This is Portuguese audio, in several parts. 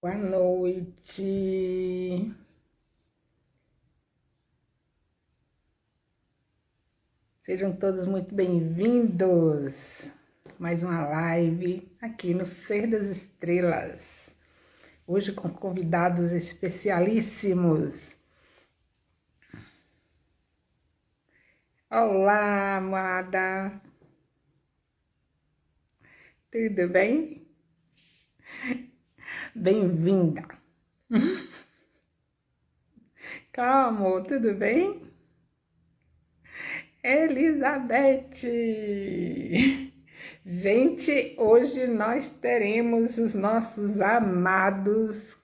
Boa noite. Sejam todos muito bem-vindos. Mais uma live aqui no Ser das Estrelas. Hoje com convidados especialíssimos. Olá, amada. Tudo bem? Bem-vinda. Calma, tudo bem? Elizabeth. Gente, hoje nós teremos os nossos amados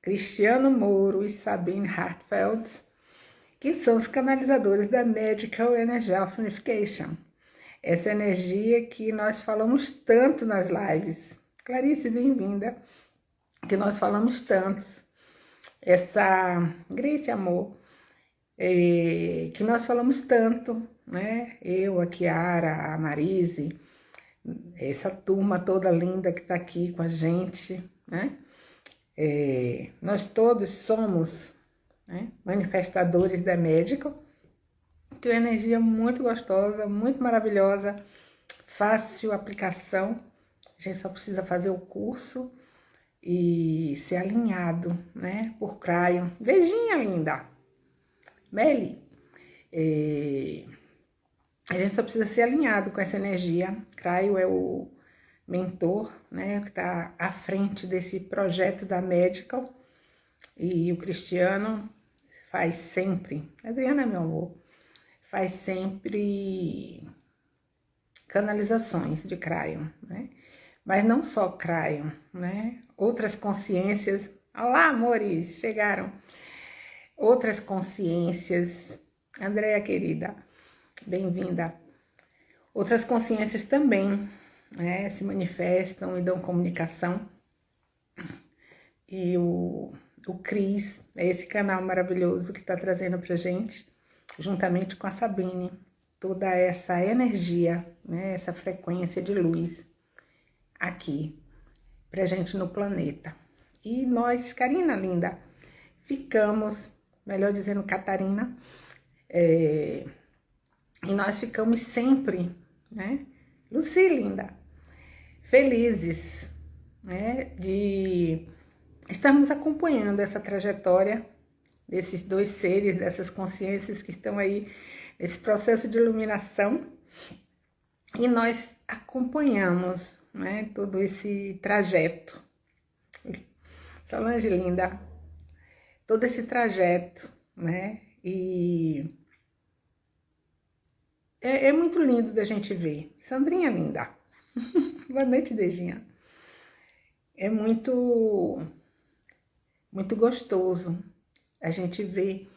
Cristiano Moro e Sabine Hartfeld, que são os canalizadores da Medical Energy Unification. Essa energia que nós falamos tanto nas lives. Clarice, bem-vinda. Que nós falamos tantos. Essa Grace Amor, é, que nós falamos tanto, né? Eu, a Kiara, a Marise, essa turma toda linda que está aqui com a gente, né? É, nós todos somos né, manifestadores da médica, que é uma energia muito gostosa, muito maravilhosa, fácil aplicação. A gente só precisa fazer o curso e ser alinhado, né, por Crayon. Beijinho linda! Meli, é, a gente só precisa ser alinhado com essa energia. Craio é o mentor, né, que está à frente desse projeto da Medical. E o Cristiano faz sempre, Adriana, meu amor, faz sempre canalizações de Crayon, né? Mas não só Crayon, né? Outras consciências. Olá, amores, chegaram. Outras consciências. Andréia, querida, bem-vinda. Outras consciências também né, se manifestam e dão comunicação. E o, o Cris é esse canal maravilhoso que está trazendo para gente, juntamente com a Sabine, toda essa energia, né, essa frequência de luz aqui pra gente no planeta. E nós, Karina linda, ficamos, melhor dizendo, Catarina, é, e nós ficamos sempre, né, Luci linda, felizes, né, de estarmos acompanhando essa trajetória desses dois seres, dessas consciências que estão aí nesse processo de iluminação. E nós acompanhamos né, todo esse trajeto. Solange linda, todo esse trajeto, né? E é, é muito lindo da gente ver. Sandrinha linda. Boa noite, Dejinha. É muito, muito gostoso a gente ver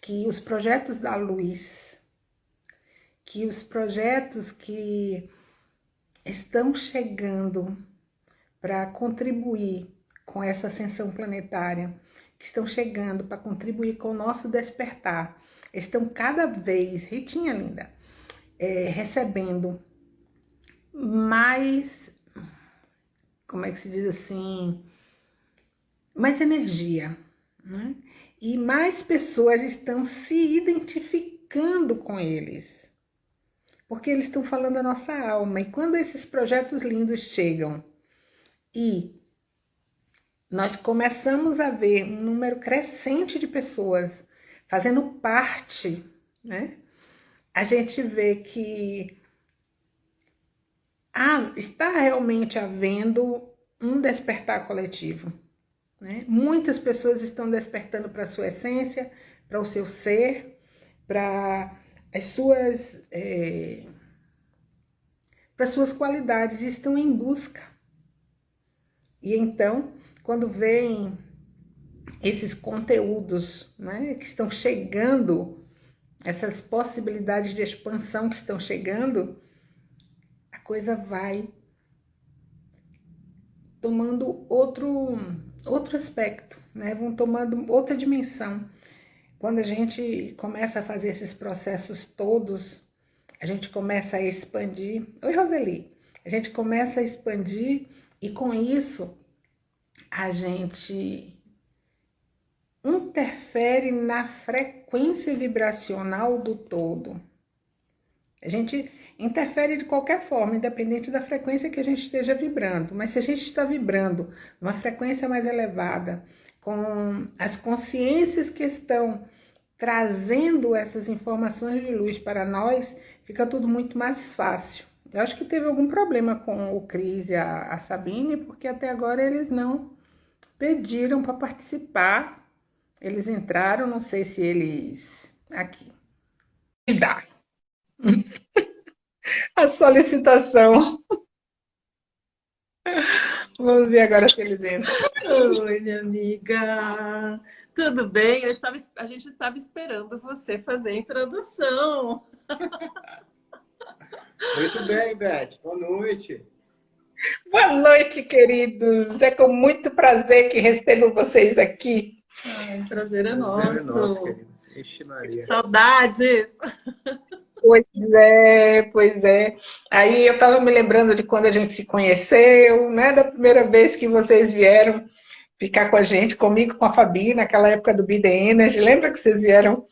que os projetos da luz, que os projetos que estão chegando para contribuir com essa ascensão planetária, que estão chegando para contribuir com o nosso despertar, estão cada vez, Ritinha linda, é, recebendo mais, como é que se diz assim, mais energia, né? E mais pessoas estão se identificando com eles porque eles estão falando a nossa alma. E quando esses projetos lindos chegam e nós começamos a ver um número crescente de pessoas fazendo parte, né? A gente vê que ah, está realmente havendo um despertar coletivo. Né? Muitas pessoas estão despertando para a sua essência, para o seu ser, para as suas é, para suas qualidades estão em busca. E então, quando vem esses conteúdos né, que estão chegando, essas possibilidades de expansão que estão chegando, a coisa vai tomando outro, outro aspecto, né? vão tomando outra dimensão. Quando a gente começa a fazer esses processos todos, a gente começa a expandir. Oi, Roseli. A gente começa a expandir e com isso a gente interfere na frequência vibracional do todo. A gente interfere de qualquer forma, independente da frequência que a gente esteja vibrando. Mas se a gente está vibrando numa frequência mais elevada, com as consciências que estão trazendo essas informações de luz para nós, fica tudo muito mais fácil. Eu acho que teve algum problema com o Cris e a, a Sabine, porque até agora eles não pediram para participar. Eles entraram, não sei se eles. Aqui. Dá. a solicitação. Vamos ver agora se eles entram. Oi, minha amiga. Tudo bem? Estava, a gente estava esperando você fazer a introdução. Muito bem, Beth. Boa noite. Boa noite, queridos. É com muito prazer que recebo vocês aqui. Ai, prazer é nosso. Prazer é nosso. Ixi, Maria. Saudades. Pois é, pois é. Aí eu estava me lembrando de quando a gente se conheceu, né? Da primeira vez que vocês vieram ficar com a gente, comigo, com a Fabi, naquela época do The Energy. Lembra que vocês vieram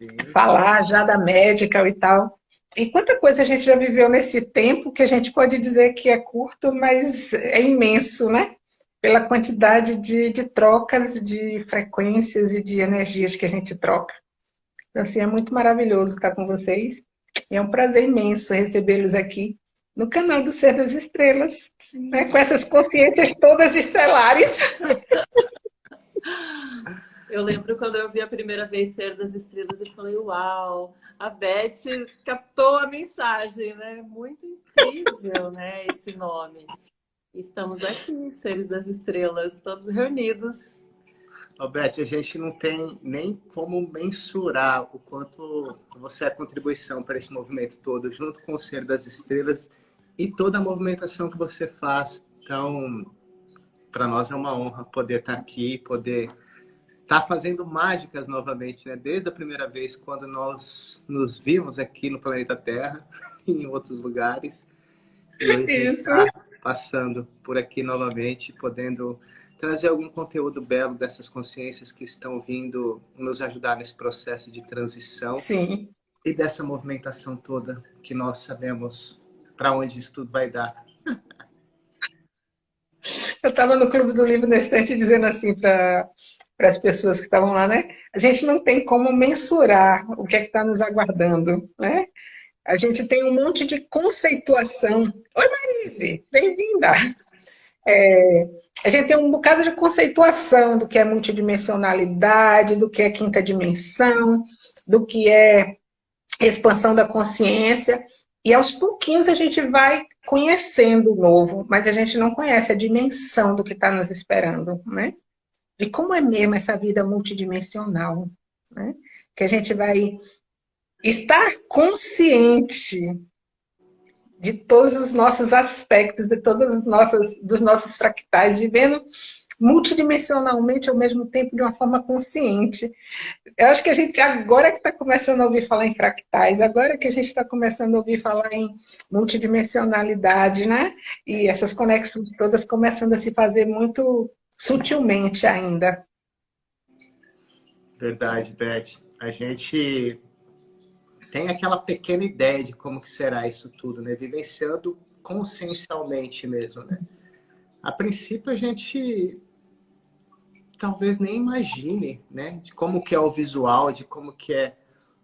Sim. falar já da médica e tal? E quanta coisa a gente já viveu nesse tempo que a gente pode dizer que é curto, mas é imenso, né? Pela quantidade de, de trocas, de frequências e de energias que a gente troca. Então, assim, é muito maravilhoso estar com vocês. E é um prazer imenso recebê-los aqui no canal do Ser das Estrelas, né, com essas consciências todas estelares. Eu lembro quando eu vi a primeira vez Ser das Estrelas e falei, uau, a Beth captou a mensagem, né? Muito incrível, né, esse nome. Estamos aqui, Seres das Estrelas, todos reunidos Alberto, a gente não tem nem como mensurar o quanto você é a contribuição para esse movimento todo, junto com o Ser das Estrelas e toda a movimentação que você faz. Então, para nós é uma honra poder estar aqui, poder estar fazendo mágicas novamente, né? Desde a primeira vez quando nós nos vimos aqui no planeta Terra, em outros lugares. E Isso. Passando por aqui novamente, podendo trazer algum conteúdo belo dessas consciências que estão vindo nos ajudar nesse processo de transição. Sim. E dessa movimentação toda que nós sabemos para onde isso tudo vai dar. Eu estava no Clube do Livro na estante dizendo assim para as pessoas que estavam lá, né? A gente não tem como mensurar o que é que está nos aguardando, né? A gente tem um monte de conceituação. Oi, Marise, bem-vinda! É, a gente tem um bocado de conceituação do que é multidimensionalidade, do que é quinta dimensão, do que é expansão da consciência, e aos pouquinhos a gente vai conhecendo o novo, mas a gente não conhece a dimensão do que está nos esperando, né? De como é mesmo essa vida multidimensional, né? Que a gente vai estar consciente de todos os nossos aspectos, de todos os nossos, dos nossos fractais, vivendo multidimensionalmente ao mesmo tempo de uma forma consciente. Eu acho que a gente agora que está começando a ouvir falar em fractais, agora que a gente está começando a ouvir falar em multidimensionalidade, né? E essas conexões todas começando a se fazer muito sutilmente ainda. Verdade, Beth. A gente tem aquela pequena ideia de como que será isso tudo, né? Vivenciando consciencialmente mesmo, né? A princípio a gente talvez nem imagine, né? De como que é o visual, de como que é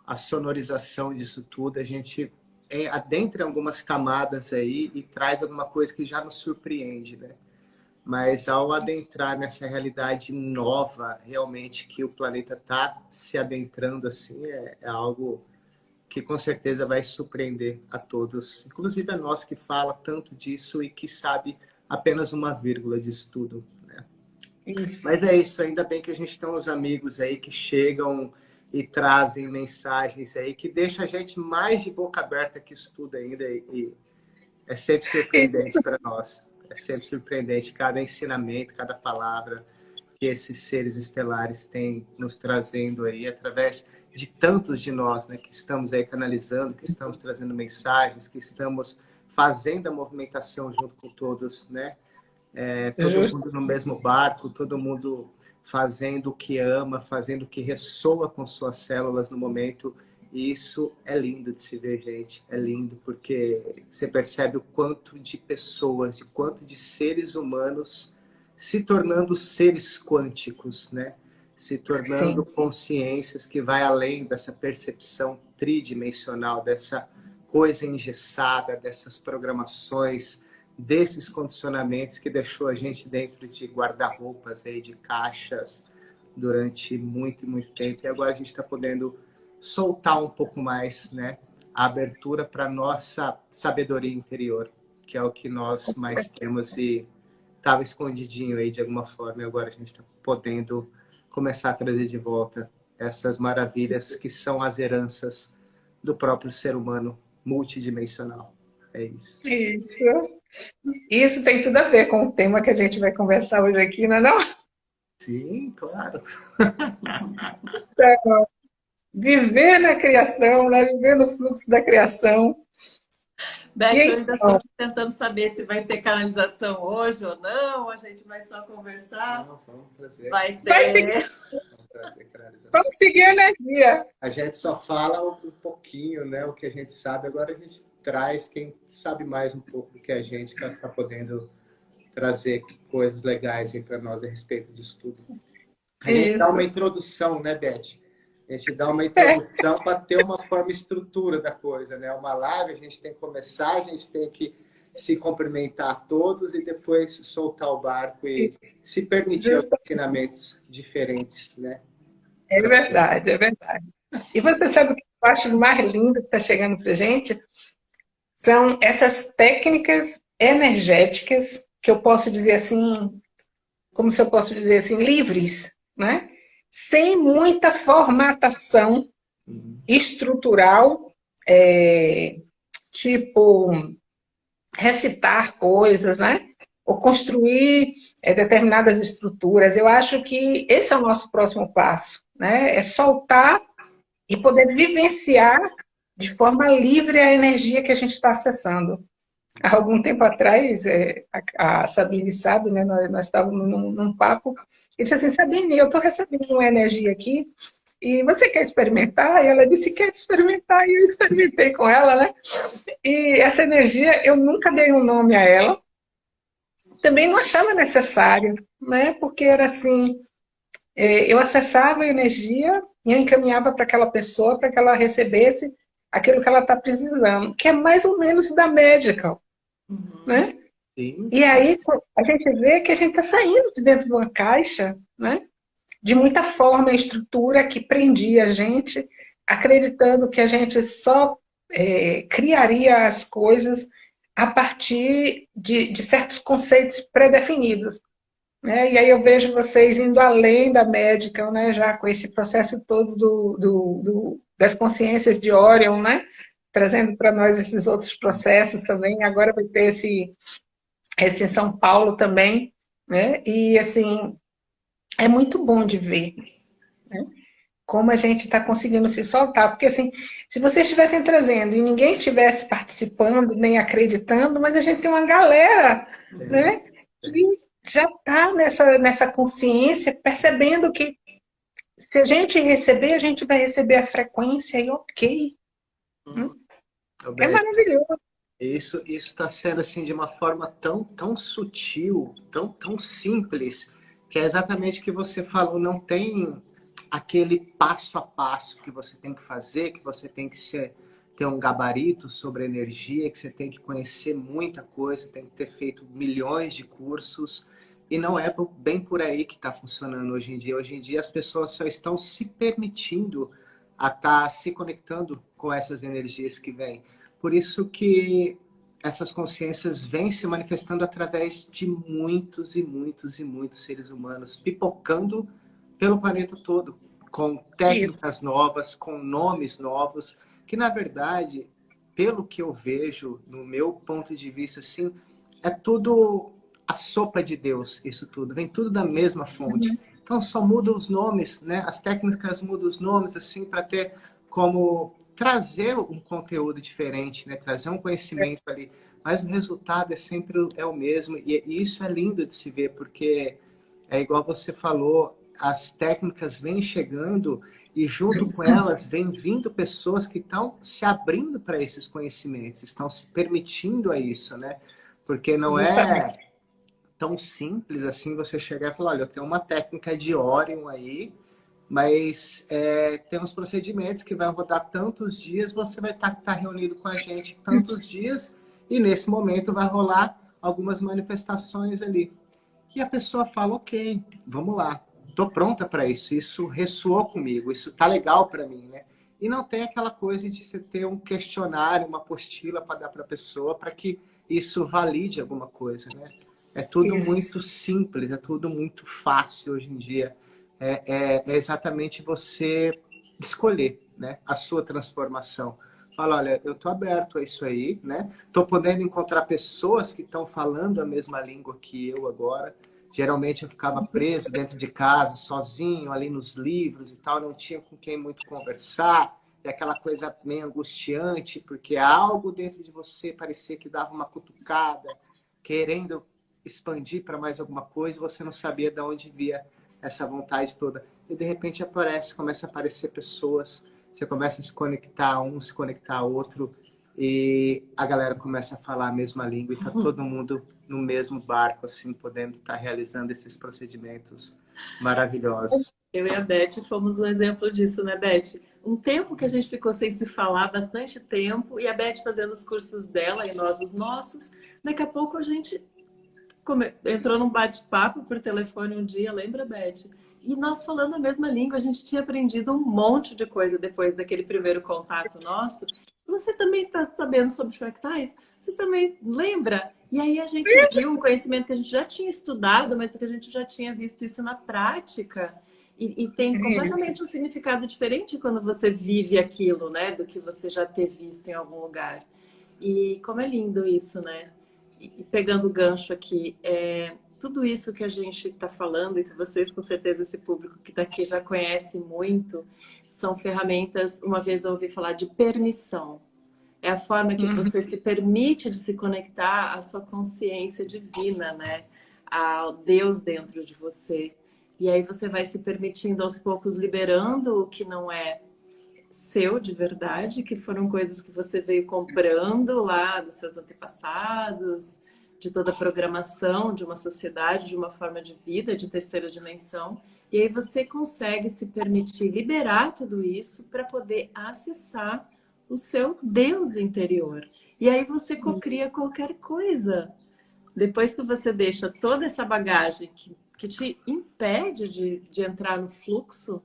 a sonorização disso tudo. A gente é, adentra algumas camadas aí e traz alguma coisa que já nos surpreende, né? Mas ao adentrar nessa realidade nova, realmente, que o planeta está se adentrando, assim, é, é algo que com certeza vai surpreender a todos, inclusive a nós que fala tanto disso e que sabe apenas uma vírgula disso tudo. Né? Mas é isso, ainda bem que a gente tem uns amigos aí que chegam e trazem mensagens aí que deixa a gente mais de boca aberta que isso tudo ainda e é sempre surpreendente para nós. É sempre surpreendente cada ensinamento, cada palavra que esses seres estelares têm nos trazendo aí através de tantos de nós, né, que estamos aí canalizando, que estamos trazendo mensagens, que estamos fazendo a movimentação junto com todos, né? é, todo mundo no mesmo barco, todo mundo fazendo o que ama, fazendo o que ressoa com suas células no momento. E isso é lindo de se ver, gente. É lindo porque você percebe o quanto de pessoas, de quanto de seres humanos se tornando seres quânticos, né? Se tornando Sim. consciências que vai além dessa percepção tridimensional, dessa coisa engessada, dessas programações, desses condicionamentos que deixou a gente dentro de guarda-roupas, de caixas, durante muito, muito tempo. E agora a gente está podendo soltar um pouco mais né, a abertura para a nossa sabedoria interior, que é o que nós mais temos e estava escondidinho aí de alguma forma. E agora a gente está podendo começar a trazer de volta essas maravilhas que são as heranças do próprio ser humano multidimensional. É isso. Isso. Isso tem tudo a ver com o tema que a gente vai conversar hoje aqui, não é não? Sim, claro. Então, viver na criação, né? viver no fluxo da criação. Beth, eu ainda estou tentando saber se vai ter canalização hoje ou não, a gente vai só conversar. Não, vamos trazer. Vai ter. Vai seguir. Vamos seguir a energia. A gente só fala um pouquinho, né? O que a gente sabe, agora a gente traz quem sabe mais um pouco do que a gente para estar tá podendo trazer coisas legais para nós a respeito disso tudo. A gente Isso. dá uma introdução, né, Beth? A gente dá uma introdução para ter uma forma estrutura da coisa, né? Uma live, a gente tem que começar, a gente tem que se cumprimentar todos e depois soltar o barco e se permitir os ensinamentos diferentes, né? É verdade, é verdade. E você sabe o que eu acho mais lindo que está chegando para gente? São essas técnicas energéticas que eu posso dizer assim, como se eu posso dizer assim, livres, né? Sem muita formatação estrutural, é, tipo recitar coisas, né? Ou construir é, determinadas estruturas. Eu acho que esse é o nosso próximo passo, né? É soltar e poder vivenciar de forma livre a energia que a gente está acessando. Há algum tempo atrás, é, a, a Sabine sabe, né, nós, nós estávamos num, num papo, e disse assim, Sabine, eu estou recebendo uma energia aqui, e você quer experimentar? E ela disse, quer experimentar, e eu experimentei com ela, né? E essa energia, eu nunca dei um nome a ela, também não achava necessário, né? Porque era assim, é, eu acessava a energia e eu encaminhava para aquela pessoa para que ela recebesse aquilo que ela está precisando, que é mais ou menos da medical, uhum. né? Sim. E aí a gente vê que a gente está saindo de dentro de uma caixa, né? De muita forma e estrutura que prendia a gente, acreditando que a gente só é, criaria as coisas a partir de, de certos conceitos pré-definidos. Né? E aí eu vejo vocês indo além da médica, né? já com esse processo todo do, do, do das consciências de Orion, né? Trazendo para nós esses outros processos também. Agora vai ter esse, esse em São Paulo também, né? E, assim, é muito bom de ver, né? Como a gente está conseguindo se soltar. Porque, assim, se vocês estivessem trazendo e ninguém estivesse participando, nem acreditando, mas a gente tem uma galera, é. né? Que já está nessa, nessa consciência, percebendo que se a gente receber, a gente vai receber a frequência e ok. Hum. É maravilhoso. Isso está sendo assim de uma forma tão, tão sutil, tão, tão simples, que é exatamente o que você falou, não tem aquele passo a passo que você tem que fazer, que você tem que ser, ter um gabarito sobre energia, que você tem que conhecer muita coisa, tem que ter feito milhões de cursos. E não é bem por aí que está funcionando hoje em dia. Hoje em dia as pessoas só estão se permitindo a estar tá se conectando com essas energias que vêm. Por isso que essas consciências vêm se manifestando através de muitos e muitos e muitos seres humanos, pipocando pelo planeta todo, com técnicas isso. novas, com nomes novos, que na verdade, pelo que eu vejo, no meu ponto de vista, assim, é tudo a sopa de Deus, isso tudo. Vem tudo da mesma fonte. Uhum. Então só muda os nomes, né? As técnicas mudam os nomes, assim, para ter como trazer um conteúdo diferente, né? Trazer um conhecimento ali mas o resultado é sempre é o mesmo. E, e isso é lindo de se ver, porque é igual você falou, as técnicas vêm chegando e junto com elas vem vindo pessoas que estão se abrindo para esses conhecimentos, estão se permitindo a isso, né? Porque não é tão simples assim você chegar e falar, olha, eu tenho uma técnica de Orion aí, mas é, tem uns procedimentos que vai rodar tantos dias, você vai estar tá, tá reunido com a gente tantos dias, e nesse momento vai rolar algumas manifestações ali. E a pessoa fala, ok, vamos lá, estou pronta para isso, isso ressoou comigo, isso tá legal para mim, né? E não tem aquela coisa de você ter um questionário, uma apostila para dar para a pessoa, para que isso valide alguma coisa, né? É tudo Isso. muito simples, é tudo muito fácil hoje em dia. É, é, é, exatamente você escolher né, a sua transformação. Fala, olha, eu estou aberto a isso aí, né? Estou podendo encontrar pessoas que estão falando a mesma língua que eu agora. Geralmente eu ficava preso dentro de casa, sozinho, ali nos livros e tal, não tinha com quem muito conversar. É aquela coisa meio angustiante, porque algo dentro de você parecia que dava uma cutucada, querendo expandir para mais alguma coisa, você não sabia de onde via essa vontade toda. E de repente aparece, começa a aparecer pessoas, você começa a se conectar um, se conectar a outro, e a galera começa a falar a mesma língua e tá uhum. todo mundo no mesmo barco, assim, podendo estar tá realizando esses procedimentos maravilhosos. Eu e a Beth fomos um exemplo disso, né, Beth? Um tempo que a gente ficou sem se falar, bastante tempo, e a Beth fazendo os cursos dela e nós os nossos. Daqui a pouco a gente entrou num bate-papo por telefone um dia, lembra, Beth? E nós falando a mesma língua, a gente tinha aprendido um monte de coisa depois daquele primeiro contato nosso. Você também está sabendo sobre fractais? Você também lembra? E aí a gente viu um conhecimento que a gente já tinha estudado, mas que a gente já tinha visto isso na prática. E, e tem completamente um significado diferente quando você vive aquilo, né? Do que você já ter visto em algum lugar. E como é lindo isso, né? E pegando o gancho aqui, é, tudo isso que a gente está falando e que vocês, com certeza, esse público que está aqui já conhece muito, são ferramentas, uma vez eu ouvi falar de permissão. É a forma que uhum. você se permite de se conectar à sua consciência divina, né? Ao Deus dentro de você. E aí você vai se permitindo aos poucos liberando o que não é seu de verdade, que foram coisas que você veio comprando lá dos seus antepassados, de toda a programação de uma sociedade, de uma forma de vida, de terceira dimensão. E aí você consegue se permitir liberar tudo isso para poder acessar o seu Deus interior. E aí você cocria qualquer coisa. Depois que você deixa toda essa bagagem que, que te impede de, de entrar no fluxo,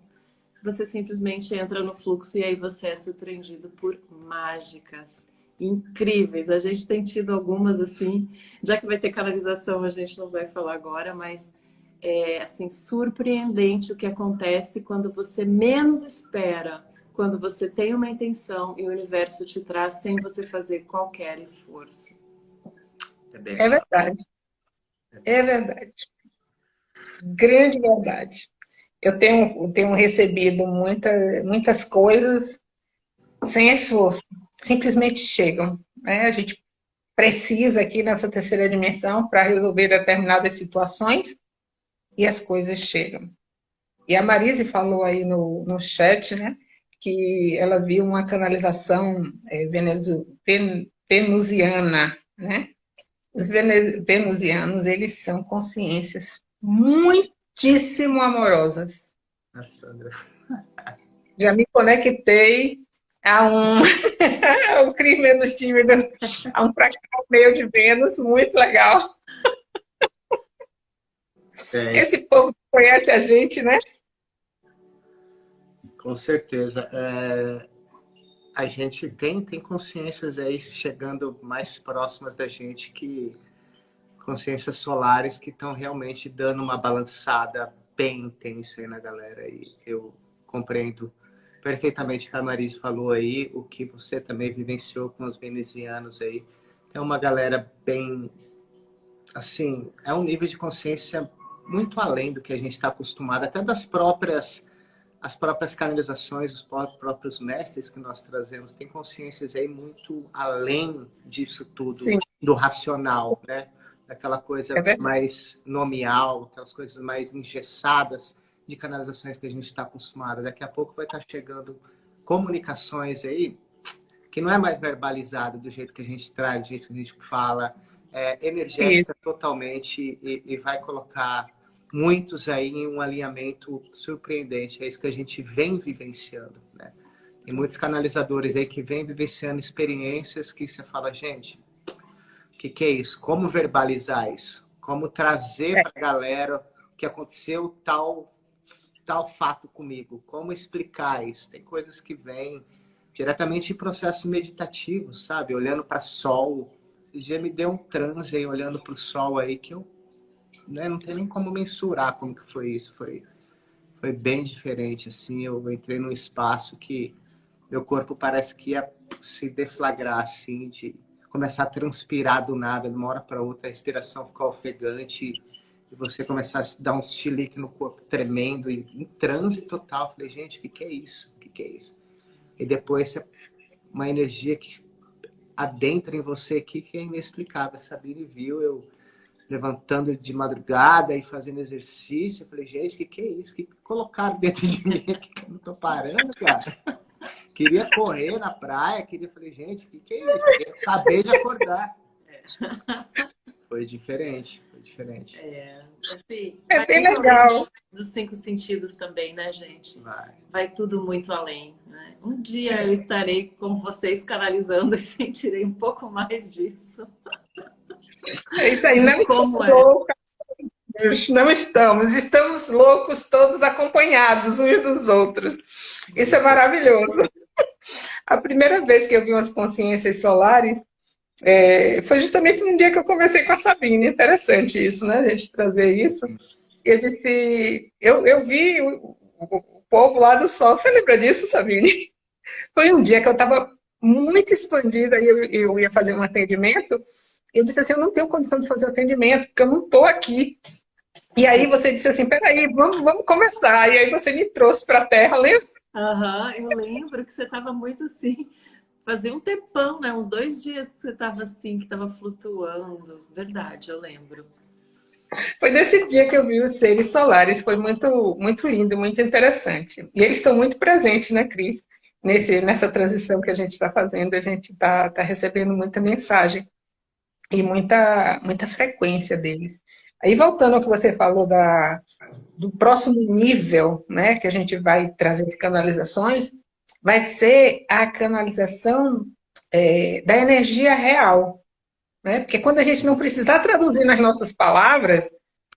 você simplesmente entra no fluxo e aí você é surpreendido por mágicas incríveis. A gente tem tido algumas assim, já que vai ter canalização, a gente não vai falar agora, mas é assim surpreendente o que acontece quando você menos espera, quando você tem uma intenção e o universo te traz sem você fazer qualquer esforço. É, é verdade. É verdade. Grande verdade eu tenho, tenho recebido muita, muitas coisas sem esforço, simplesmente chegam. Né? A gente precisa aqui nessa terceira dimensão para resolver determinadas situações e as coisas chegam. E a Marise falou aí no, no chat, né, que ela viu uma canalização é, venezu, ven, venusiana, né? Os venusianos, eles são consciências muito muitíssimo amorosas. Já me conectei a um, o Cris Menos Tímido, a um fractal meio de Vênus, muito legal. É. Esse povo conhece a gente, né? Com certeza. É, a gente tem, tem consciências aí chegando mais próximas da gente que consciências solares que estão realmente dando uma balançada bem intensa aí na galera. E eu compreendo perfeitamente o que a Maris falou aí, o que você também vivenciou com os venezianos aí. É uma galera bem, assim, é um nível de consciência muito além do que a gente está acostumado, até das próprias as próprias canalizações, os próprios mestres que nós trazemos têm consciências aí muito além disso tudo, Sim. do racional, né? Aquela coisa é mais nominal, aquelas coisas mais engessadas de canalizações que a gente está acostumado. Daqui a pouco vai estar tá chegando comunicações aí que não é mais verbalizado do jeito que a gente traz, do jeito que a gente fala, é energética Isso. totalmente e, e vai colocar muitos aí em um alinhamento surpreendente. É isso que a gente vem vivenciando, né? Tem muitos canalizadores aí que vêm vivenciando experiências que você fala, gente, que, que é isso? Como verbalizar isso? Como trazer é. para a galera que aconteceu tal tal fato comigo? Como explicar isso? Tem coisas que vêm diretamente em processo meditativo, sabe? Olhando para sol. Já me deu um transe aí, olhando para o sol aí, que eu né, não tem nem como mensurar como que foi isso. Foi, foi bem diferente, assim. Eu entrei num espaço que meu corpo parece que ia se deflagrar, assim, de começar a transpirar do nada, de uma hora para outra, a respiração ficar ofegante e você começar a dar um chilique no corpo tremendo e em transe total. falei, gente, o que, que é isso? O que, que é isso? E depois uma energia que adentra em você aqui que é inexplicável. Sabine viu eu levantando de madrugada e fazendo exercício. Eu falei, gente, o que, que é isso? O que, que colocaram dentro de mim que eu não tô parando, cara? Queria correr na praia, queria... Falei, gente, o que, que é isso? Eu acabei de acordar. É. Foi diferente, foi diferente. É, assim, é bem legal. Dos cinco sentidos também, né, gente? Vai. Vai tudo muito além. Né? Um dia eu estarei com vocês canalizando e sentirei um pouco mais disso. É isso aí, não Como é? Não estamos, estamos loucos todos acompanhados uns dos outros. Isso é maravilhoso. A primeira vez que eu vi umas consciências solares é, foi justamente no dia que eu conversei com a Sabine. Interessante isso, né? A gente trazer isso. Eu disse, eu, eu vi o, o, povo lá do sol. Você lembra disso, Sabine? Foi um dia que eu estava muito expandida e eu, eu ia fazer um atendimento eu disse assim, eu não tenho condição de fazer atendimento, porque eu não estou aqui. E aí você disse assim, peraí, vamos, vamos começar. E aí você me trouxe para a Terra, lembra? Aham, uhum, eu lembro que você estava muito assim, fazia um tempão, né? Uns dois dias que você estava assim, que estava flutuando. Verdade, eu lembro. Foi nesse dia que eu vi os seres solares, foi muito, muito lindo, muito interessante. E eles estão muito presentes, né, Cris? Nesse, nessa transição que a gente está fazendo, a gente está tá recebendo muita mensagem e muita, muita frequência deles. Aí voltando ao que você falou da, do próximo nível, né, que a gente vai trazer de canalizações, vai ser a canalização é, da energia real. Né? Porque quando a gente não precisar traduzir nas nossas palavras,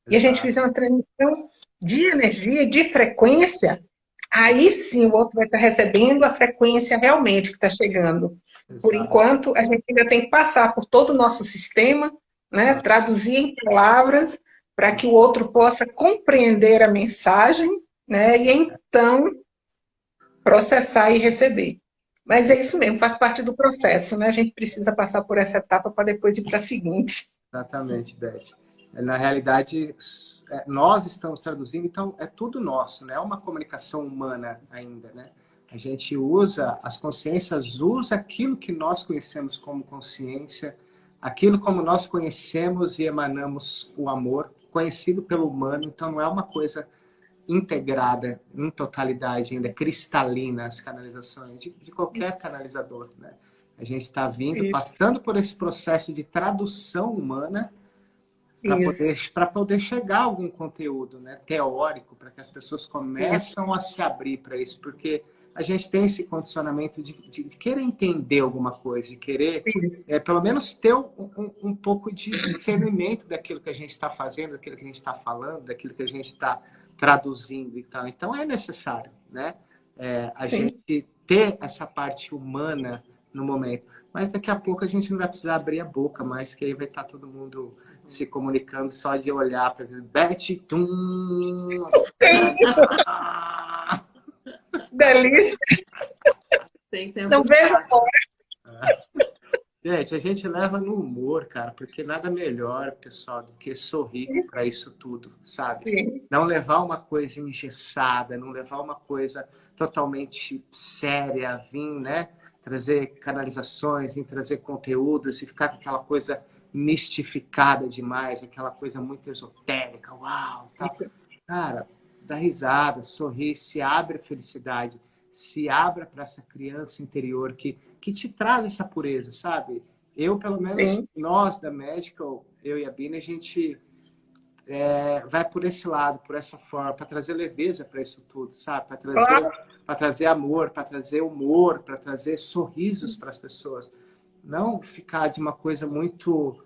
e a gente fizer uma transmissão de energia, de frequência, aí sim o outro vai estar recebendo a frequência realmente que está chegando. Exato. Por enquanto, a gente ainda tem que passar por todo o nosso sistema, né, traduzir em palavras, para que o outro possa compreender a mensagem, né, e então processar e receber. Mas é isso mesmo, faz parte do processo, né? A gente precisa passar por essa etapa para depois ir para a seguinte. Exatamente, Beth. Na realidade, é, nós estamos traduzindo, então é tudo nosso, né? é uma comunicação humana ainda, né? A gente usa, as consciências usa aquilo que nós conhecemos como consciência, aquilo como nós conhecemos e emanamos o amor, conhecido pelo humano, então não é uma coisa integrada em totalidade ainda, cristalina as canalizações, de, de qualquer canalizador, né? A gente está vindo, Isso. passando por esse processo de tradução humana para poder, poder chegar a algum conteúdo né, teórico, para que as pessoas começam a se abrir para isso, porque a gente tem esse condicionamento de, de, de querer entender alguma coisa, de querer, é, pelo menos, ter um, um, um, pouco de discernimento daquilo que a gente está fazendo, daquilo que a gente está falando, daquilo que a gente está traduzindo e tal. Então, é necessário, né? É, a Sim. gente ter essa parte humana no momento. Mas daqui a pouco a gente não vai precisar abrir a boca mais, que aí vai estar tá todo mundo se comunicando só de olhar para Beth, tum! Delícia. Não vejo a hora. Gente, a gente leva no humor, cara, porque nada melhor, pessoal, do que sorrir para isso tudo, sabe? Sim. Não levar uma coisa engessada, não levar uma coisa totalmente séria, vir, né? Trazer canalizações, vir trazer conteúdos e ficar com aquela coisa mistificada demais, aquela coisa muito esotérica, uau, tal. Cara, dá risada, sorri, se abre a felicidade, se abra para essa criança interior que, que te traz essa pureza, sabe? Eu, pelo menos, Sim. nós da Medical, eu e a Bina, a gente é, vai por esse lado, por essa forma, para trazer leveza para isso tudo, sabe? Para trazer, claro. trazer amor, para trazer humor, para trazer sorrisos para as pessoas. Não ficar de uma coisa muito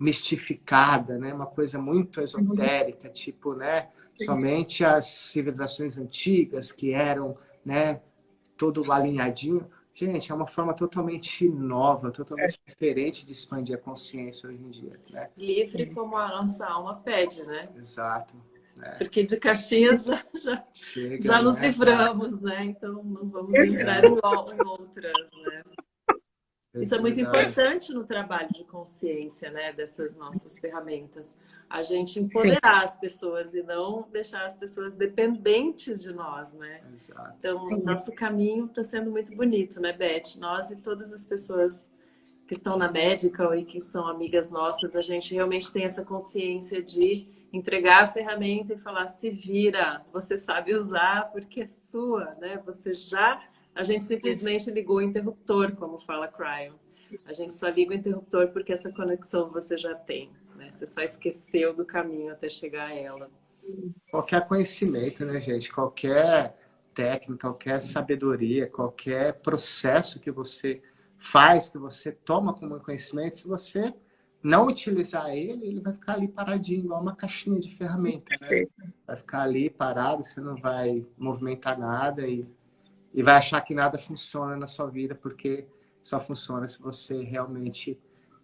mistificada, né? Uma coisa muito esotérica, uhum. tipo, né? Somente as civilizações antigas que eram, né? Todo alinhadinho. Gente, é uma forma totalmente nova, totalmente é. diferente de expandir a consciência hoje em dia. Né? Livre como a nossa alma pede, né? Exato. É. Porque de caixinhas já, já, Chega, já nos né? livramos, né? Então não vamos entrar em, em outras, né? Isso é muito importante no trabalho de consciência, né, dessas nossas ferramentas. A gente empoderar Sim. as pessoas e não deixar as pessoas dependentes de nós, né? Exato. Então, Sim. nosso caminho está sendo muito bonito, né, Beth? Nós e todas as pessoas que estão na Medical e que são amigas nossas, a gente realmente tem essa consciência de entregar a ferramenta e falar, se vira, você sabe usar porque é sua, né? Você já a gente simplesmente ligou o interruptor, como fala Cryon. A gente só liga o interruptor porque essa conexão você já tem. Né? Você só esqueceu do caminho até chegar a ela. Qualquer conhecimento, né, gente? Qualquer técnica, qualquer sabedoria, qualquer processo que você faz, que você toma como conhecimento, se você não utilizar ele, ele vai ficar ali paradinho, igual uma caixinha de ferramenta, né? Vai ficar ali parado, você não vai movimentar nada e e vai achar que nada funciona na sua vida, porque só funciona se você realmente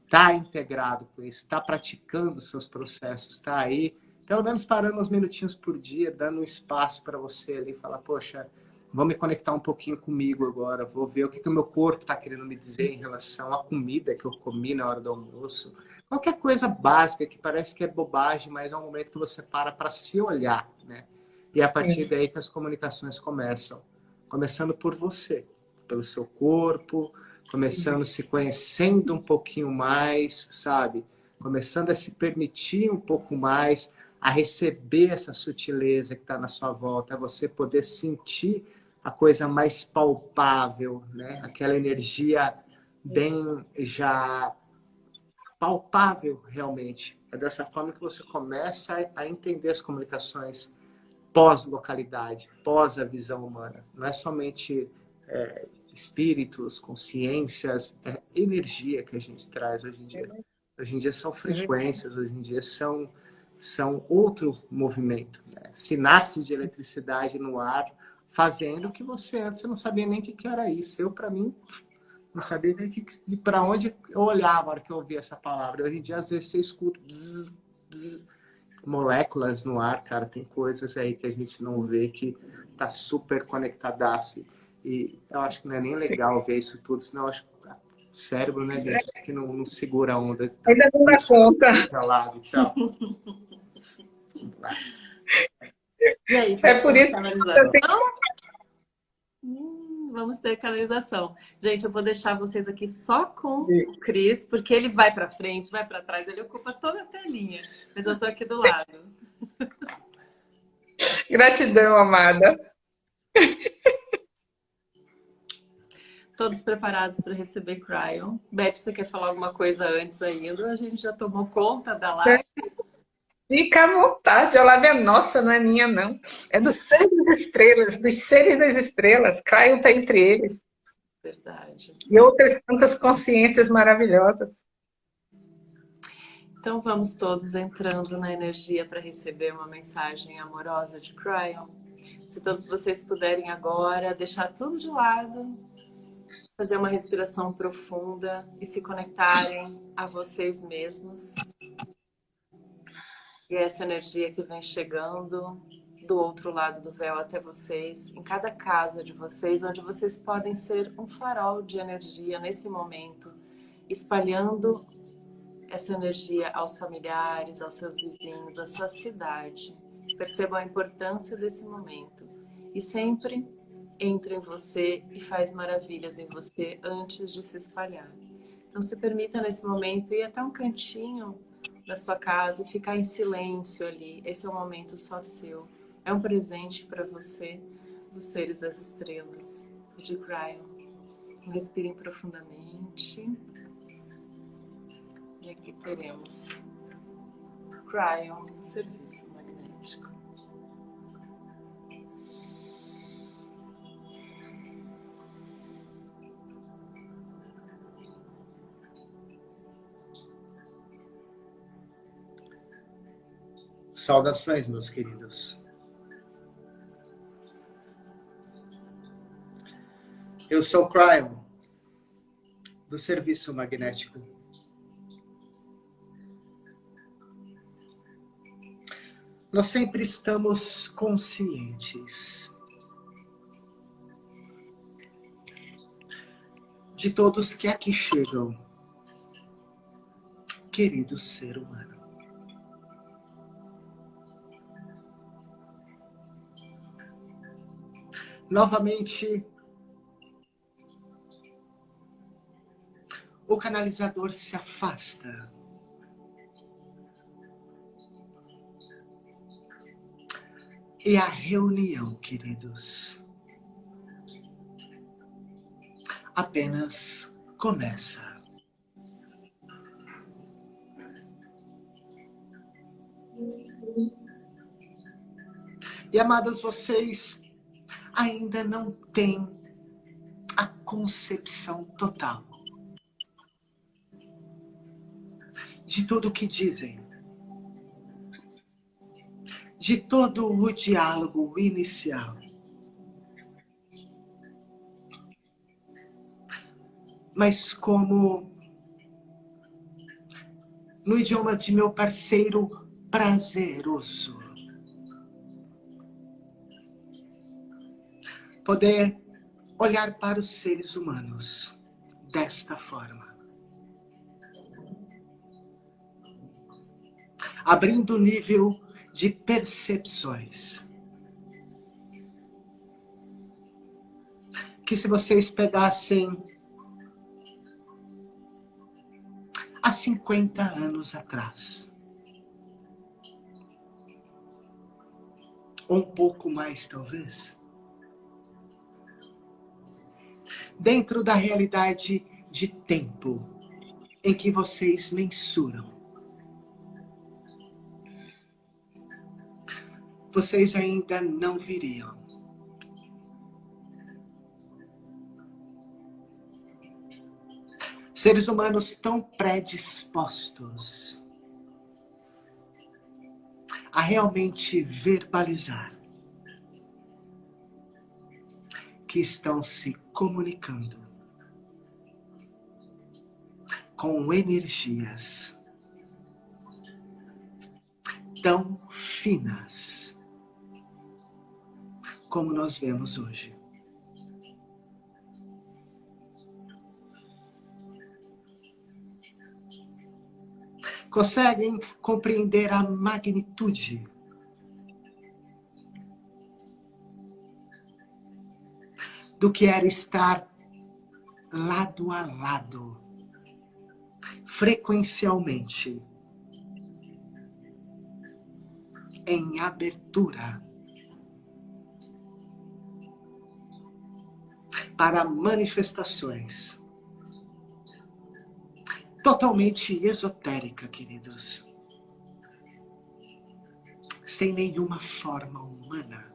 está integrado com isso, está praticando seus processos, está aí, pelo menos parando uns minutinhos por dia, dando um espaço para você ali, falar, poxa, vou me conectar um pouquinho comigo agora, vou ver o que, que o meu corpo está querendo me dizer em relação à comida que eu comi na hora do almoço. Qualquer coisa básica que parece que é bobagem, mas é um momento que você para para se olhar, né? E é a partir daí que as comunicações começam começando por você, pelo seu corpo, começando se conhecendo um pouquinho mais, sabe? Começando a se permitir um pouco mais, a receber essa sutileza que está na sua volta, a você poder sentir a coisa mais palpável, né? Aquela energia bem já palpável realmente. É dessa forma que você começa a entender as comunicações pós-localidade, pós a visão humana. Não é somente é, espíritos, consciências, é energia que a gente traz hoje em dia. Hoje em dia são frequências, hoje em dia são, são outro movimento. Né? Sinapse de eletricidade no ar, fazendo que você antes não sabia nem o que, era isso. Eu, para mim, não sabia nem para onde eu olhava na hora que eu ouvia essa palavra. Hoje em dia, às vezes, você escuta... Bzz, bzz, moléculas no ar, cara. Tem coisas aí que a gente não vê que tá super conectadaço. E eu acho que não é nem legal Sim. ver isso tudo, senão eu acho que o cérebro, né, gente, que não, não segura a onda. Ainda não dá conta. Lado, tchau. e aí, é por isso que assim, vamos ter canalização. Gente, eu vou deixar vocês aqui só com o Cris, porque ele vai para frente, vai para trás, ele ocupa toda a telinha. Mas eu tô aqui do lado. Gratidão, amada. Todos preparados para receber Cryon. Beth, você quer falar alguma coisa antes ainda? A gente já tomou conta da live. Fica à vontade, a live é nossa, não é minha, não. É dos seres das estrelas, dos seres das estrelas. Cryon está entre eles. Verdade. E outras tantas consciências maravilhosas. Então vamos todos entrando na energia para receber uma mensagem amorosa de Cryon. Se todos vocês puderem agora deixar tudo de lado, fazer uma respiração profunda e se conectarem a vocês mesmos. E essa energia que vem chegando do outro lado do véu até vocês, em cada casa de vocês, onde vocês podem ser um farol de energia nesse momento espalhando essa energia aos familiares, aos seus vizinhos, à sua cidade. Percebam a importância desse momento. E sempre entra em você e faz maravilhas em você antes de se espalhar. Então se permita nesse momento ir até um cantinho da sua casa e ficar em silêncio ali. Esse é um momento só seu. É um presente para você dos seres das estrelas. De Cryon. Respirem profundamente. E aqui teremos Cryon, serviço magnético. Saudações, meus queridos. Eu sou Cryon, do Serviço Magnético. Nós sempre estamos conscientes de todos que aqui chegam, querido ser humano. Novamente, o canalizador se afasta. E a reunião, queridos, apenas começa. E amadas, vocês ainda não têm a concepção total de tudo o que dizem, de todo o diálogo inicial. Mas como no idioma de meu parceiro prazeroso, poder olhar para os seres humanos desta forma. abrindo o nível de percepções. Que se vocês pegassem há 50 anos atrás, ou um pouco mais talvez, dentro da realidade de tempo em que vocês mensuram, vocês ainda não viriam. Seres humanos tão predispostos a realmente verbalizar que estão se comunicando com energias tão finas como nós vemos hoje. Conseguem compreender a magnitude do que era estar lado a lado, frequencialmente, em abertura para manifestações. Totalmente esotérica, queridos. Sem nenhuma forma humana.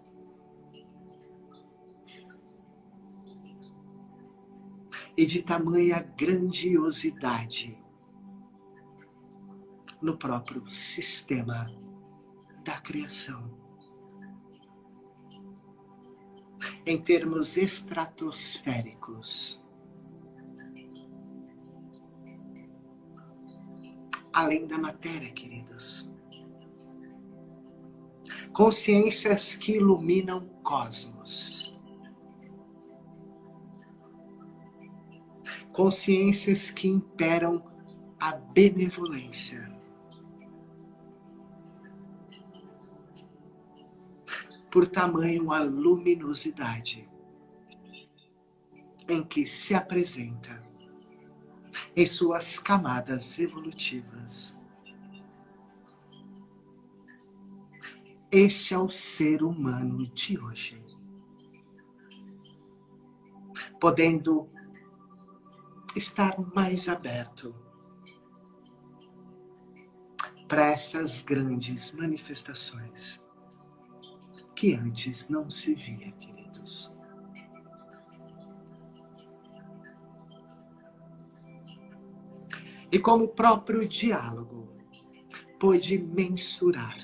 E de tamanha grandiosidade no próprio sistema da criação. em termos estratosféricos. Além da matéria, queridos. Consciências que iluminam cosmos. Consciências que imperam a benevolência. Por tamanho a luminosidade em que se apresenta em suas camadas evolutivas. Este é o ser humano de hoje. Podendo estar mais aberto para essas grandes manifestações que antes não se via, queridos. E como o próprio diálogo pôde mensurar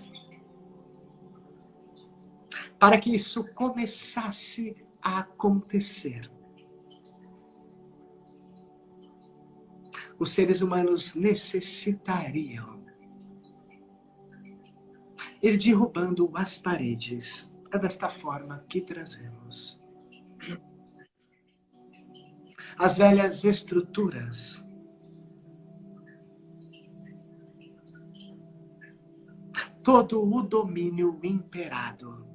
para que isso começasse a acontecer. Os seres humanos necessitariam ir derrubando as paredes. É desta forma que trazemos. As velhas estruturas todo o domínio imperado.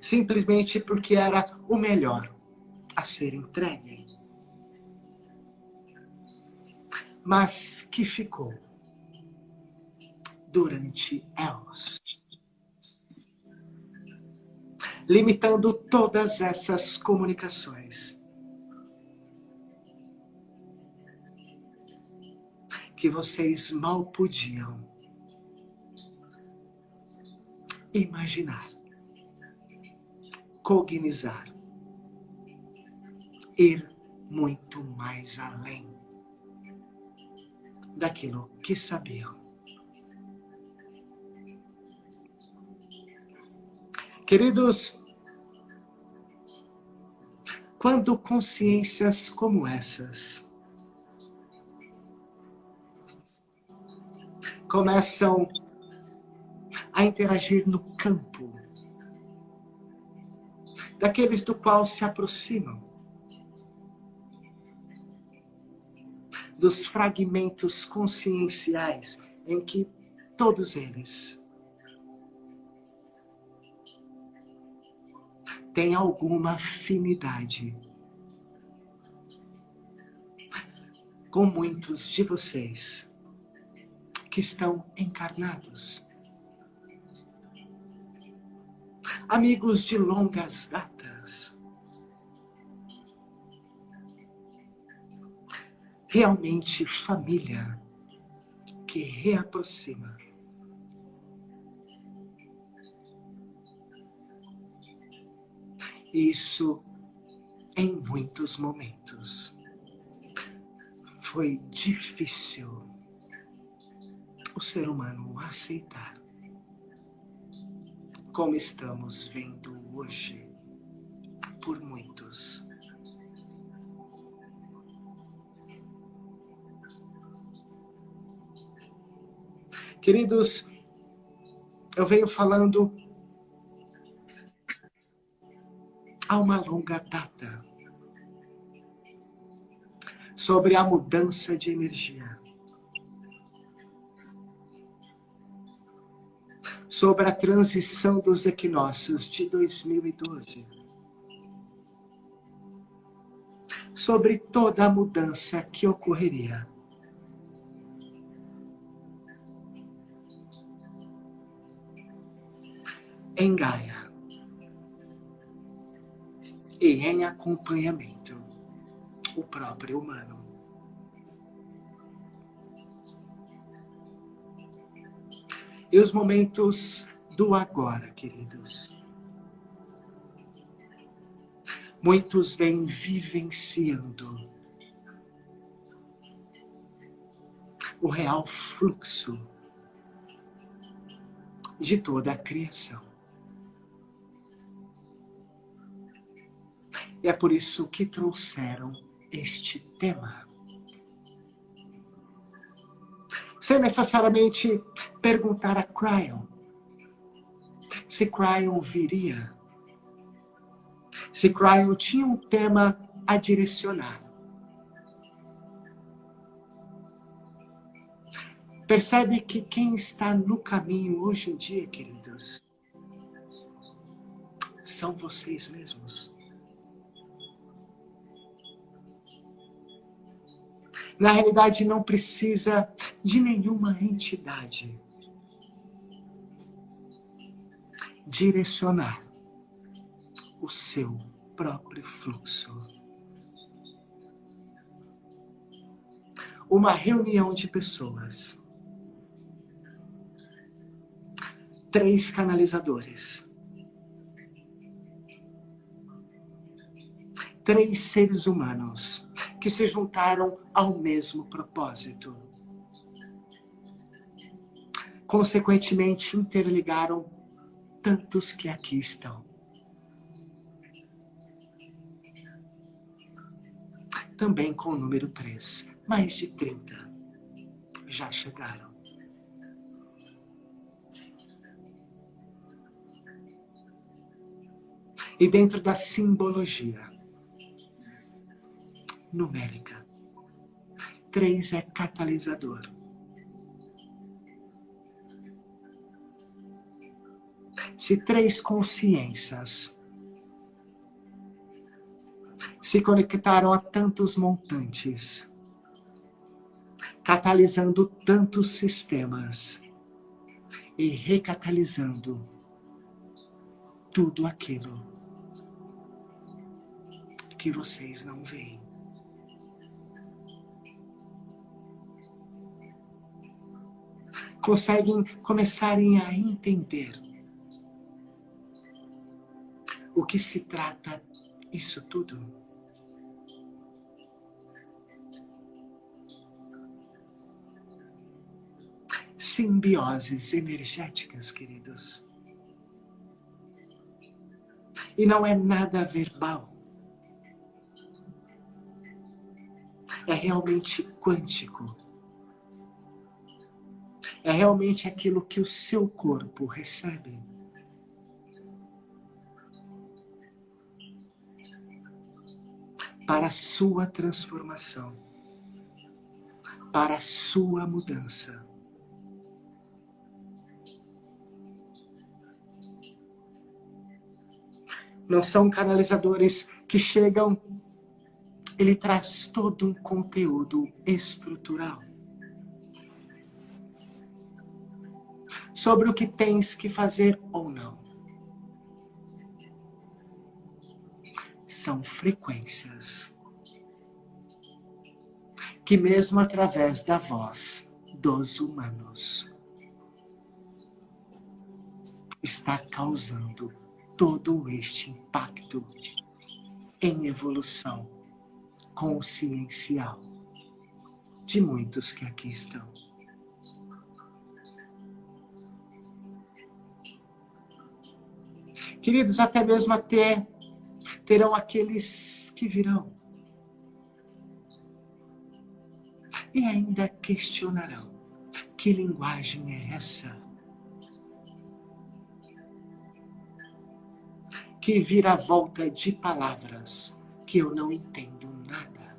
Simplesmente porque era o melhor a ser entregue. Mas que ficou durante elos. Limitando todas essas comunicações que vocês mal podiam imaginar, cognizar, ir muito mais além daquilo que sabiam. Queridos, quando consciências como essas começam a interagir no campo daqueles do qual se aproximam, dos fragmentos conscienciais em que todos eles têm alguma afinidade com muitos de vocês que estão encarnados. Amigos de longas datas. Realmente família que reaproxima. Isso em muitos momentos foi difícil o ser humano aceitar como estamos vendo hoje por muitos. Queridos, eu venho falando há uma longa data sobre a mudança de energia. sobre a transição dos equinócios de 2012. Sobre toda a mudança que ocorreria. Em Gaia. E em acompanhamento, o próprio humano. e os momentos do agora, queridos. Muitos vêm vivenciando o real fluxo de toda a criação. E é por isso que trouxeram este tema. sem necessariamente perguntar a Cryon se Cryon viria, se Se Cryo tinha um tema a direcionar. Percebe que quem está no caminho hoje em dia, queridos, são vocês mesmos. Na realidade, não precisa de nenhuma entidade direcionar o seu próprio fluxo. Uma reunião de pessoas, três canalizadores, três seres humanos que se juntaram ao mesmo propósito. Consequentemente, interligaram tantos que aqui estão. Também com o número 3, mais de 30 já chegaram. E dentro da simbologia, numérica. Três é catalisador. Se três consciências se conectaram a tantos montantes, catalisando tantos sistemas e recatalizando tudo aquilo que vocês não veem. Conseguem começarem a entender o que se trata isso tudo. Simbioses energéticas, queridos. E não é nada verbal. É realmente quântico é realmente aquilo que o seu corpo recebe. Para a sua transformação, para a sua mudança. Não são canalizadores que chegam, ele traz todo um conteúdo estrutural. Sobre o que tens que fazer ou não. São frequências que mesmo através da voz dos humanos está causando todo este impacto em evolução consciencial de muitos que aqui estão. Queridos, até mesmo até terão aqueles que virão. E ainda questionarão. Que linguagem é essa? Que vira volta de palavras que eu não entendo nada.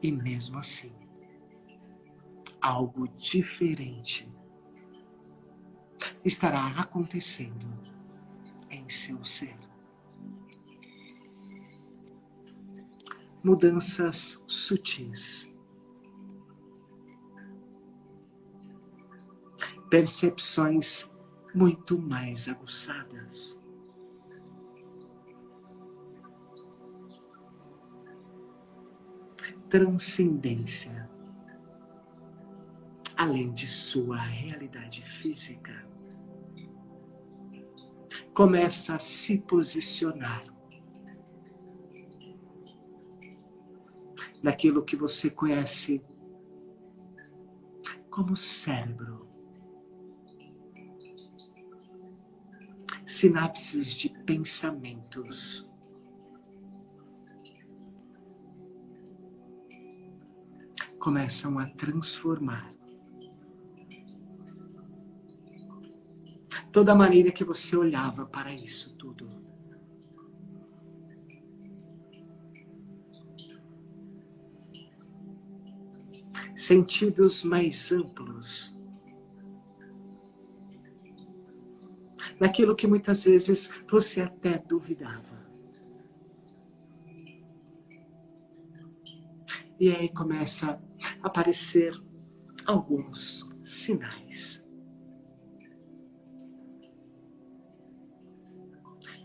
E mesmo assim, algo diferente estará acontecendo em seu ser. Mudanças sutis. Percepções muito mais aguçadas. Transcendência além de sua realidade física começa a se posicionar naquilo que você conhece como cérebro. Sinapses de pensamentos. Começam a transformar toda maneira que você olhava para isso tudo. Sentidos mais amplos. Naquilo que muitas vezes você até duvidava. E aí começa a aparecer alguns sinais.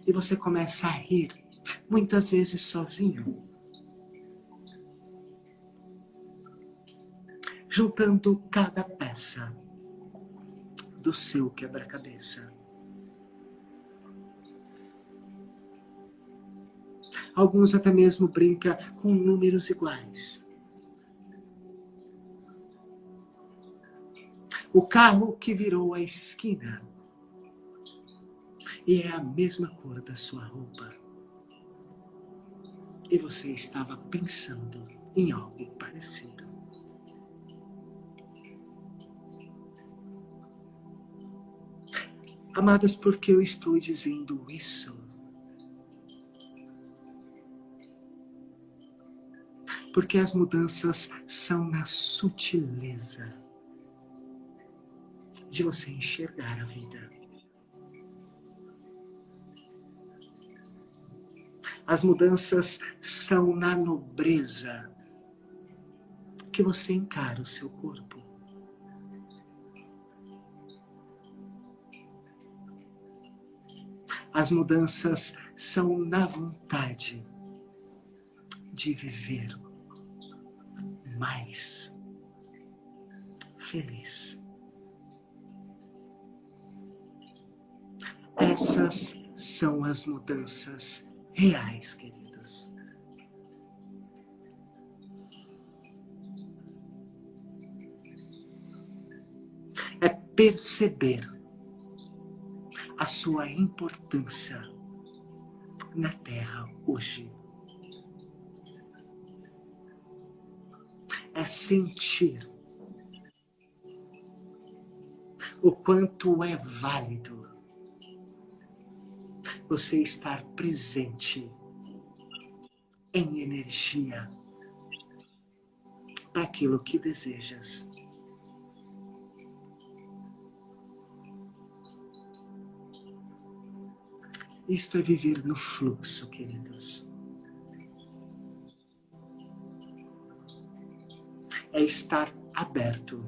E você começa a rir, muitas vezes sozinho. Juntando cada peça do seu quebra-cabeça. Alguns até mesmo brincam com números iguais. o carro que virou a esquina. E é a mesma cor da sua roupa. E você estava pensando em algo parecido. Amadas, por que eu estou dizendo isso? Porque as mudanças são na sutileza de você enxergar a vida. As mudanças são na nobreza que você encara o seu corpo. As mudanças são na vontade de viver mais feliz. Essas são as mudanças reais, queridos. É perceber a sua importância na Terra hoje. É sentir o quanto é válido você estar presente em energia para aquilo que desejas. Isto é viver no fluxo, queridos. É estar aberto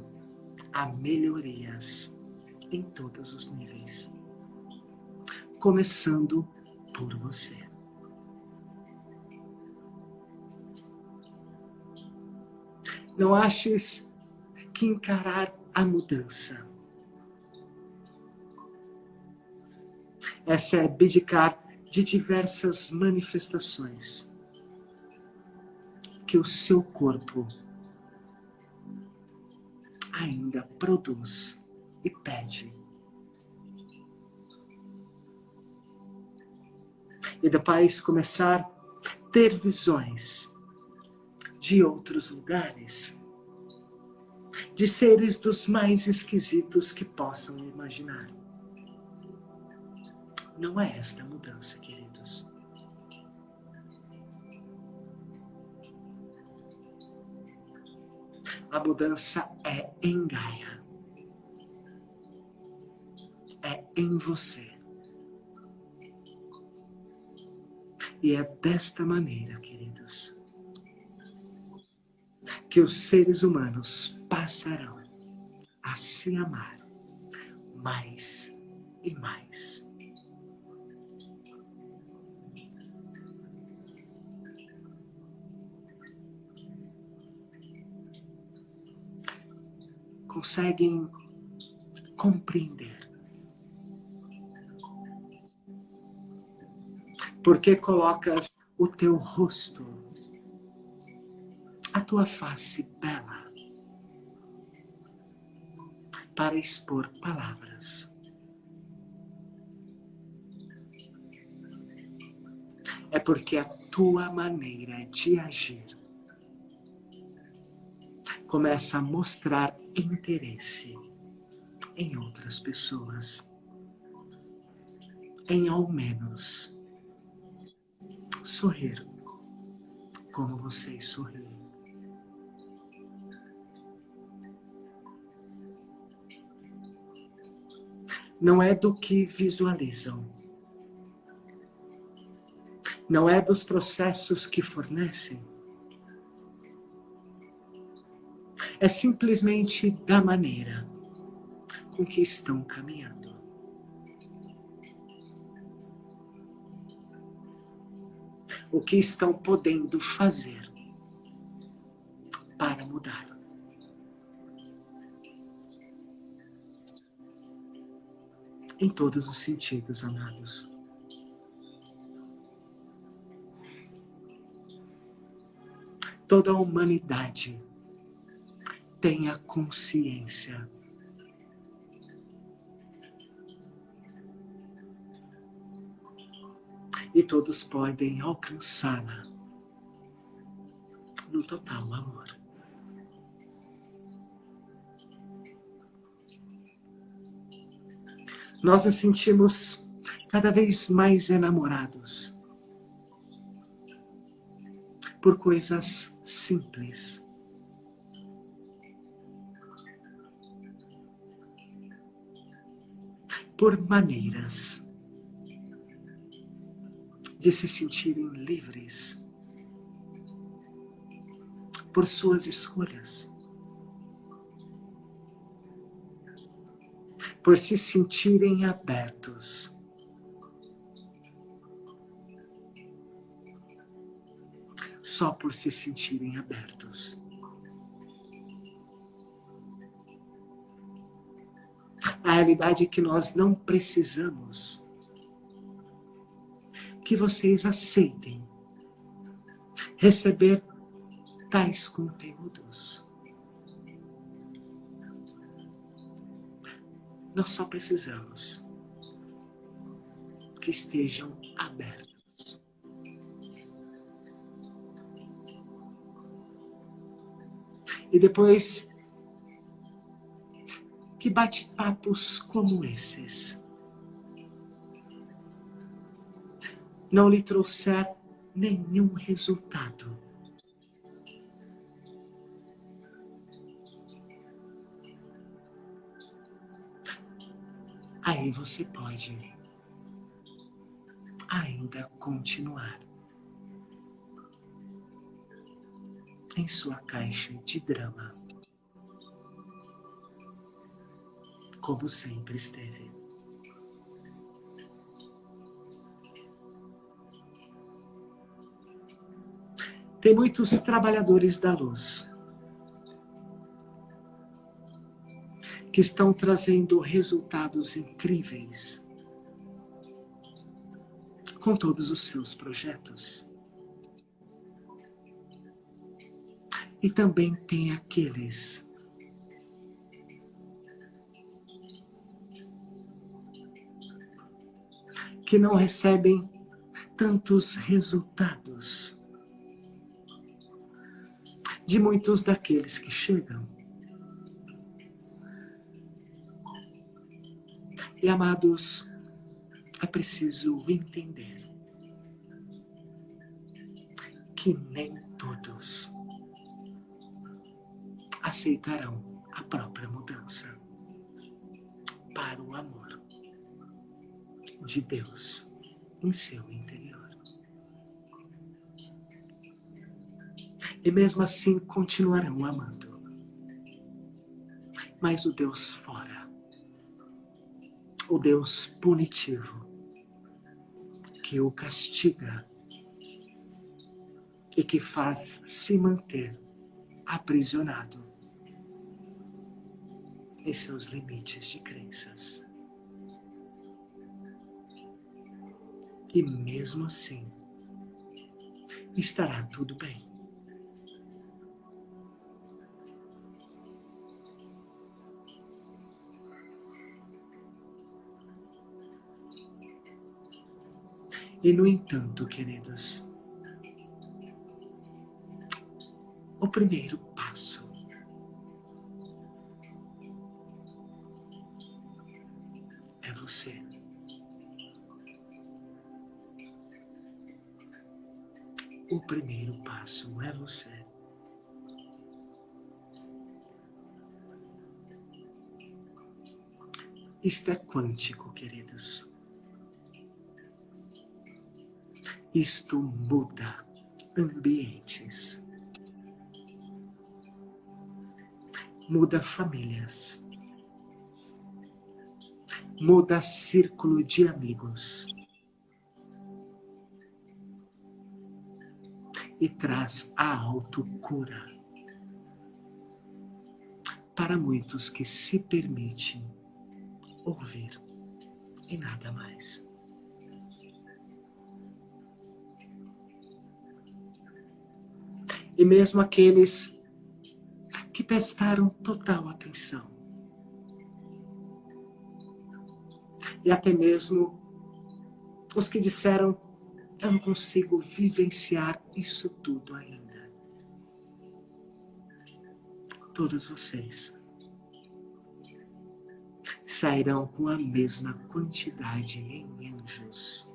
a melhorias em todos os níveis começando por você. Não aches que encarar a mudança é se abdicar de diversas manifestações que o seu corpo ainda produz e pede e depois começar a ter visões de outros lugares, de seres dos mais esquisitos que possam imaginar. Não é esta a mudança, queridos. A mudança é em Gaia. É em você. E é desta maneira, queridos, que os seres humanos passarão a se amar mais e mais. Conseguem compreender Porque colocas o teu rosto, a tua face bela, para expor palavras. É porque a tua maneira de agir começa a mostrar interesse em outras pessoas. em ao menos sorrir como vocês sorriem. Não é do que visualizam. Não é dos processos que fornecem. É simplesmente da maneira com que estão caminhando. O que estão podendo fazer para mudar. Em todos os sentidos, amados. Toda a humanidade tenha consciência e todos podem alcançá-la no total amor. Nós nos sentimos cada vez mais enamorados por coisas simples. Por maneiras de se sentirem livres por suas escolhas, por se sentirem abertos. Só por se sentirem abertos. A realidade é que nós não precisamos que vocês aceitem receber tais conteúdos. Nós só precisamos que estejam abertos. E depois que bate-papos como esses não lhe trouxer nenhum resultado. Aí você pode ainda continuar em sua caixa de drama, como sempre esteve. Tem muitos trabalhadores da luz que estão trazendo resultados incríveis com todos os seus projetos. E também tem aqueles que não recebem tantos resultados de muitos daqueles que chegam. E amados, é preciso entender que nem todos aceitarão a própria mudança para o amor de Deus em seu interior. E mesmo assim continuarão amando. Mas o Deus fora, o Deus punitivo, que o castiga e que faz se manter aprisionado em seus limites de crenças. E mesmo assim, estará tudo bem. E no entanto, queridos, o primeiro passo é você. O primeiro passo é você. Isto é quântico, queridos. Isto muda ambientes, muda famílias, muda círculo de amigos. E traz a autocura. Para muitos que se permitem ouvir e nada mais. E mesmo aqueles que prestaram total atenção. E até mesmo os que disseram, eu não consigo vivenciar isso tudo ainda. Todos vocês sairão com a mesma quantidade em anjos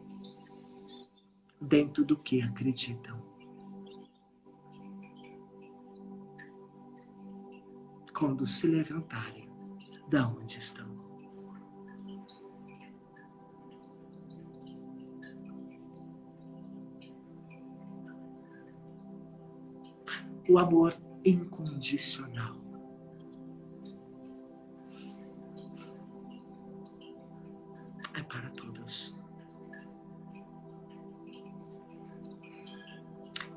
dentro do que acreditam. Quando se levantarem da onde estão. O amor incondicional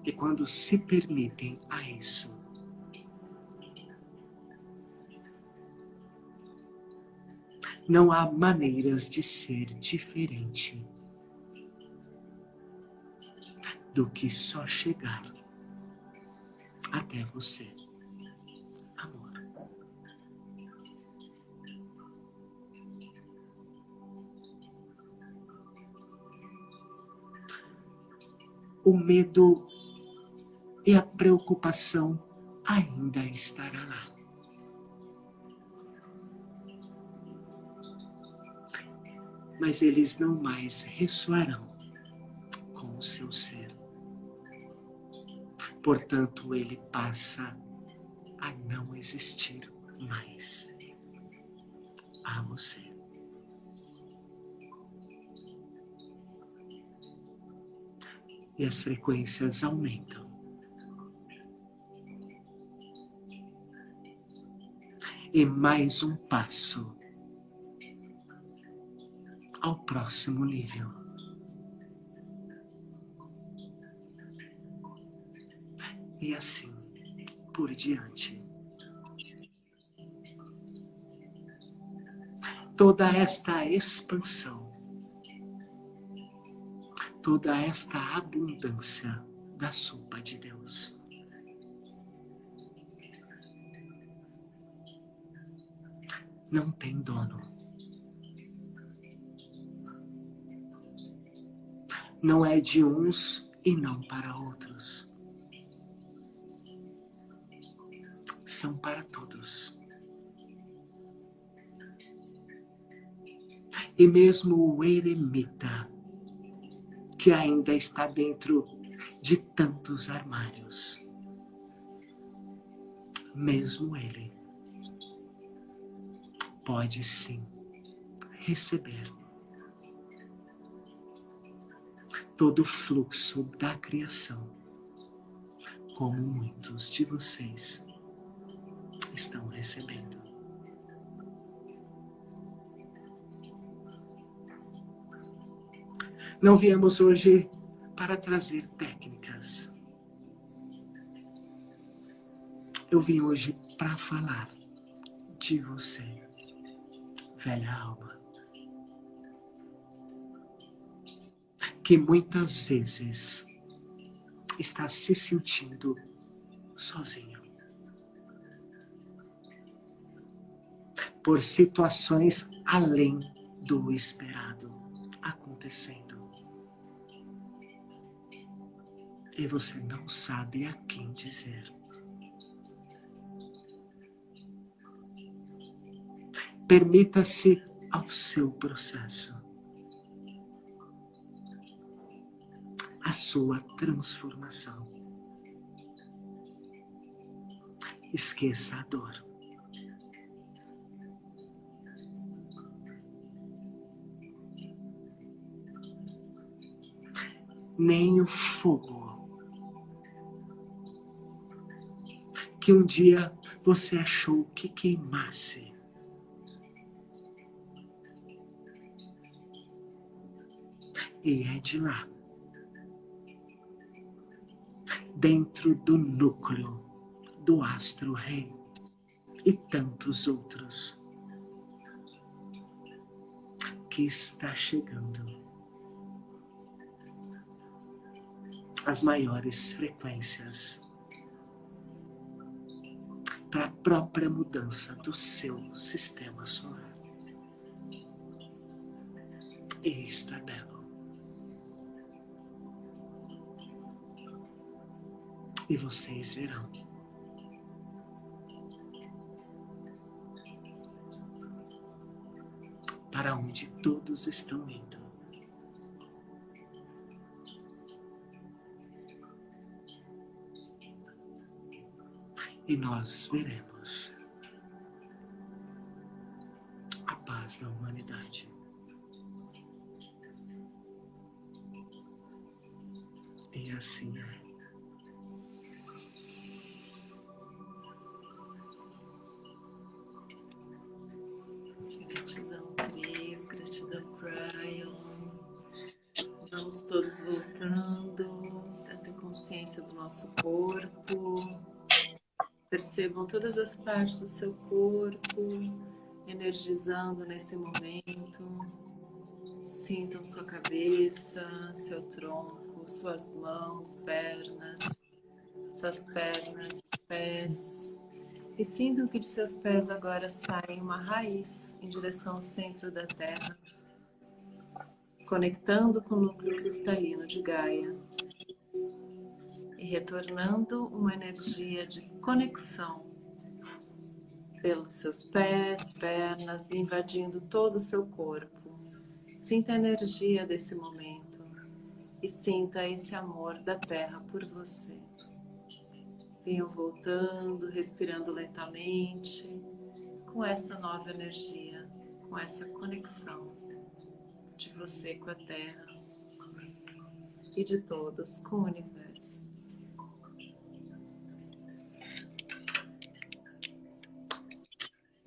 E quando se permitem a isso, não há maneiras de ser diferente do que só chegar até você. Amor. O medo e a preocupação ainda estará lá. Mas eles não mais ressoarão com o seu ser. Portanto, ele passa a não existir mais a você. E as frequências aumentam. e mais um passo ao próximo nível. E assim por diante. Toda esta expansão, toda esta abundância da sopa de Deus não tem dono. Não é de uns e não para outros. São para todos. E mesmo o eremita, que ainda está dentro de tantos armários, mesmo ele pode sim receber todo o fluxo da criação, como muitos de vocês estão recebendo. Não viemos hoje para trazer técnicas. Eu vim hoje para falar de você velha alma, que muitas vezes está se sentindo sozinho. Por situações além do esperado acontecendo. E você não sabe a quem dizer. Permita-se ao seu processo. A sua transformação. Esqueça a dor. Nem o fogo que um dia você achou que queimasse. E é de lá, dentro do núcleo do astro-rei e tantos outros, que está chegando as maiores frequências para a própria mudança do seu sistema solar. E isto é belo. E vocês verão. Para onde todos estão indo. e nós veremos a paz na humanidade. E assim é. Voltando a ter consciência do nosso corpo. Percebam todas as partes do seu corpo energizando nesse momento. Sintam sua cabeça, seu tronco, suas mãos, pernas, suas pernas, pés. E sintam que de seus pés agora sai uma raiz em direção ao centro da Terra, conectando com o núcleo cristalino de Gaia e retornando uma energia de conexão pelos seus pés, pernas, invadindo todo o seu corpo. Sinta a energia desse momento e sinta esse amor da terra por você. Venham voltando, respirando lentamente, com essa nova energia, com essa conexão de você com a terra e de todos com o universo.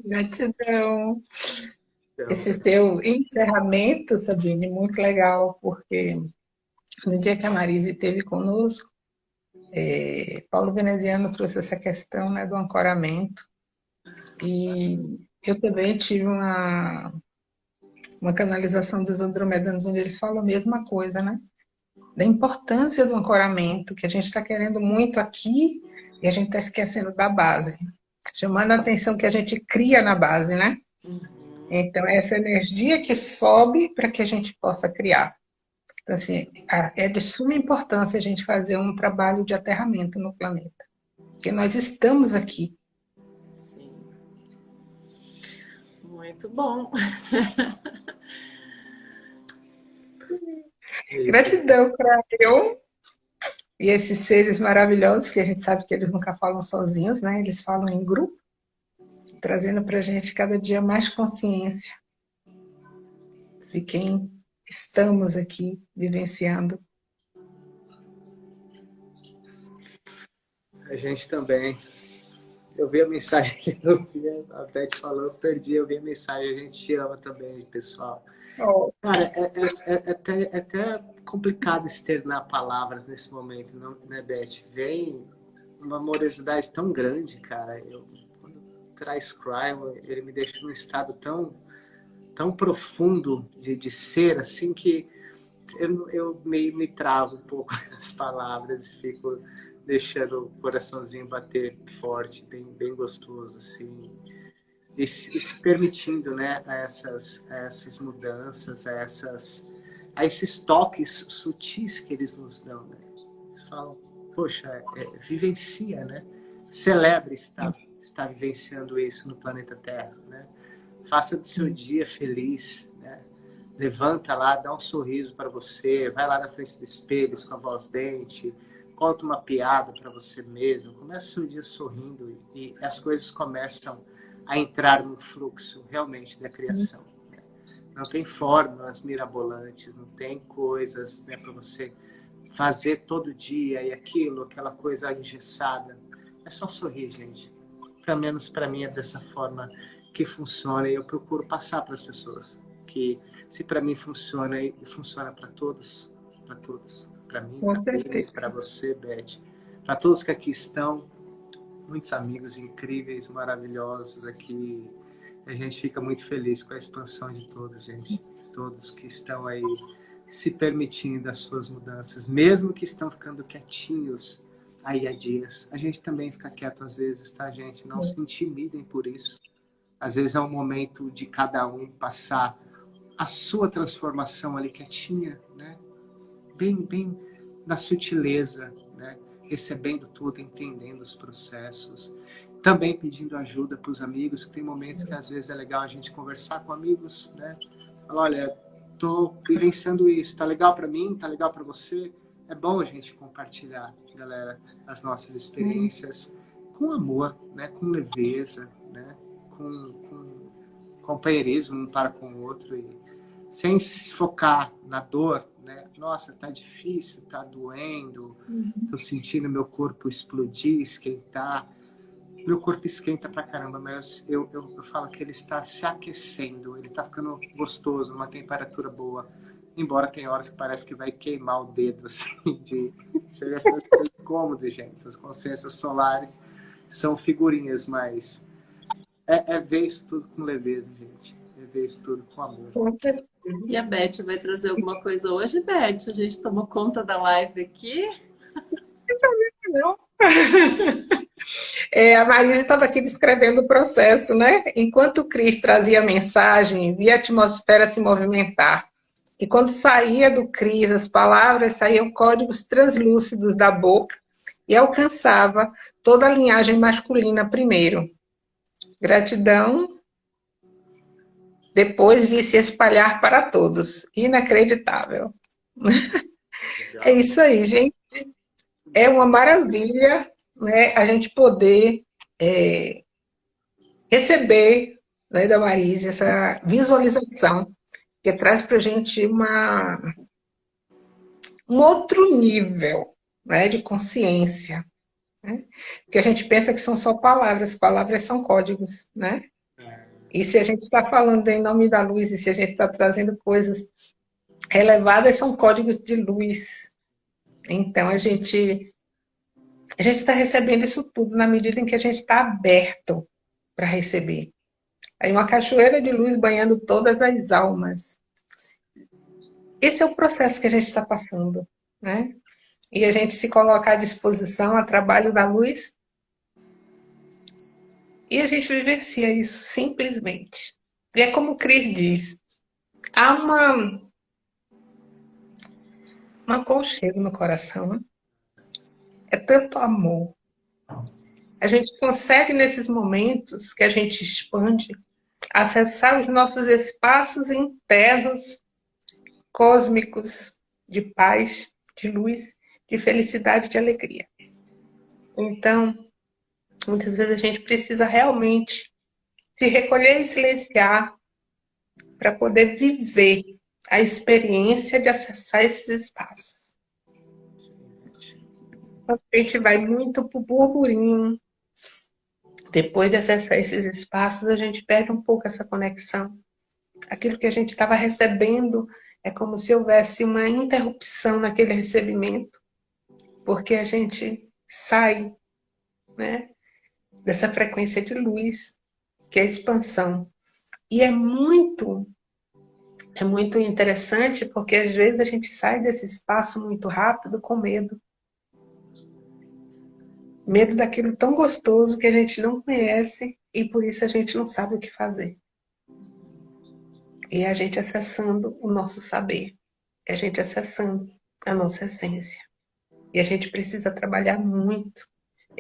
Gratidão. Esse seu encerramento, Sabine, muito legal, porque no dia que a Marise esteve conosco, é, Paulo Veneziano trouxe essa questão né, do ancoramento. E eu também tive uma, uma canalização dos andromedanos, onde eles falam a mesma coisa, né? Da importância do ancoramento, que a gente está querendo muito aqui e a gente está esquecendo da base chamando a atenção que a gente cria na base, né? Então, é essa energia que sobe para que a gente possa criar. Então, assim, é de suma importância a gente fazer um trabalho de aterramento no planeta. Porque nós estamos aqui. Muito bom. Gratidão para eu e esses seres maravilhosos, que a gente sabe que eles nunca falam sozinhos, né? Eles falam em grupo, trazendo para a gente cada dia mais consciência de quem estamos aqui vivenciando. A gente também. Eu vi a mensagem que eu vi, a Beth falou, eu perdi, eu vi a mensagem, a gente te ama também, pessoal. Oh. Cara, é, é, é, até, é até complicado externar palavras nesse momento, não, né, Beth? Vem uma amorosidade tão grande, cara. Eu, quando traz crime, ele me deixa num estado tão, tão profundo de, de ser, assim, que eu, eu me, me travo um pouco nas palavras, fico deixando o coraçãozinho bater forte, bem, bem gostoso, assim e se, e se permitindo né, a essas, a essas mudanças, a, essas, a esses toques sutis que eles nos dão. Né? Eles falam, poxa, é, vivencia, né? celebre estar, estar vivenciando isso no planeta Terra. Né? Faça do seu dia feliz, né? levanta lá, dá um sorriso para você, vai lá na frente do espelho, com a voz dente, conta uma piada para você mesmo, começa o dia sorrindo e, e as coisas começam a entrar no fluxo realmente da criação. Né? Não tem fórmulas mirabolantes, não tem coisas né, para você fazer todo dia e aquilo, aquela coisa engessada. É só sorrir, gente. Pelo menos para mim é dessa forma que funciona e eu procuro passar para as pessoas que se para mim funciona e funciona para todos, para todos, para mim, para você, Beth, para todos que aqui estão, muitos amigos incríveis, maravilhosos aqui. A gente fica muito feliz com a expansão de todos, gente. Todos que estão aí se permitindo as suas mudanças, mesmo que estão ficando quietinhos aí há dias. A gente também fica quieto às vezes, tá, gente? Não é. se intimidem por isso. Às vezes é um momento de cada um passar a sua transformação ali quietinha? Bem, bem na sutileza, né? Recebendo tudo, entendendo os processos. Também pedindo ajuda para os amigos, que tem momentos que às vezes é legal a gente conversar com amigos, né? Falar, olha, tô vivenciando isso, tá legal para mim, tá legal para você. É bom a gente compartilhar, galera, as nossas experiências com amor, né? Com leveza, né? Com, com companheirismo um para com o outro e sem se focar na dor? Nossa, tá difícil, tá doendo, uhum. tô sentindo meu corpo explodir, esquentar. Meu corpo esquenta pra caramba, mas eu, eu, eu falo que ele está se aquecendo, ele tá ficando gostoso, uma temperatura boa. Embora tem horas que parece que vai queimar o dedo, assim, de... Chega a ser incômodo, gente. Essas consciências solares são figurinhas, mas é, é ver isso tudo com leveza, gente. É ver isso tudo com amor. E a Beth vai trazer alguma coisa hoje, Beth? A gente tomou conta da live aqui? Não. É, a Marisa estava aqui descrevendo o processo, né? Enquanto o Cris trazia a mensagem, via a atmosfera se movimentar. E quando saía do Cris, as palavras saíam códigos translúcidos da boca e alcançava toda a linhagem masculina primeiro. Gratidão depois vi se espalhar para todos. Inacreditável. É isso aí, gente. É uma maravilha né, a gente poder é, receber né, da Marise essa visualização que traz para a gente uma, um outro nível né, de consciência. Né? Porque a gente pensa que são só palavras, palavras são códigos, né? E se a gente está falando em nome da luz, e se a gente está trazendo coisas elevadas, são códigos de luz. Então, a gente a gente está recebendo isso tudo na medida em que a gente está aberto para receber. Aí uma cachoeira de luz banhando todas as almas. Esse é o processo que a gente está passando, né? E a gente se colocar à disposição a trabalho da luz e a gente vivencia isso simplesmente. E é como o Cris diz, há uma, um aconchego no coração. Né? É tanto amor. A gente consegue, nesses momentos que a gente expande, acessar os nossos espaços internos, cósmicos, de paz, de luz, de felicidade, de alegria. Então, Muitas vezes a gente precisa realmente se recolher e silenciar para poder viver a experiência de acessar esses espaços. A gente vai muito para o burburinho. Depois de acessar esses espaços, a gente perde um pouco essa conexão. Aquilo que a gente estava recebendo é como se houvesse uma interrupção naquele recebimento, porque a gente sai né, dessa frequência de luz, que é a expansão. E é muito, é muito interessante, porque às vezes a gente sai desse espaço muito rápido com medo. Medo daquilo tão gostoso que a gente não conhece e por isso a gente não sabe o que fazer. E é a gente acessando o nosso saber, é a gente acessando a nossa essência. E a gente precisa trabalhar muito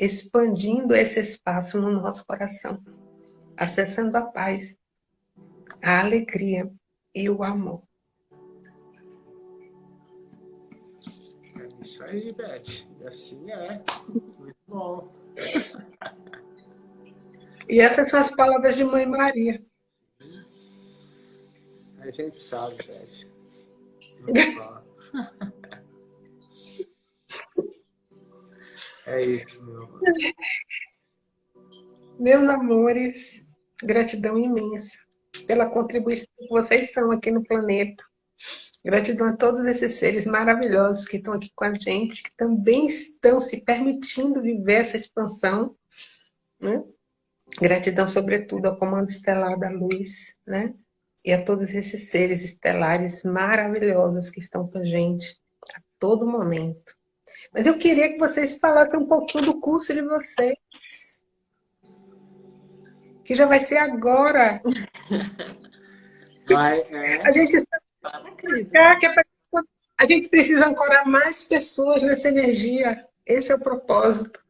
expandindo esse espaço no nosso coração, acessando a paz, a alegria e o amor. É isso aí, Beth. E assim é. Muito bom. e essas são as palavras de Mãe Maria. A gente sabe, Beth. Muito bom. É isso, meu amor. Meus amores, gratidão imensa pela contribuição que vocês são aqui no planeta. Gratidão a todos esses seres maravilhosos que estão aqui com a gente, que também estão se permitindo viver essa expansão. Né? Gratidão, sobretudo, ao Comando Estelar da Luz, né? E a todos esses seres estelares maravilhosos que estão com a gente a todo momento. Mas eu queria que vocês falassem um pouquinho do curso de vocês. Que já vai ser agora. Vai, é. A gente a gente precisa ancorar mais pessoas nessa energia. Esse é o propósito.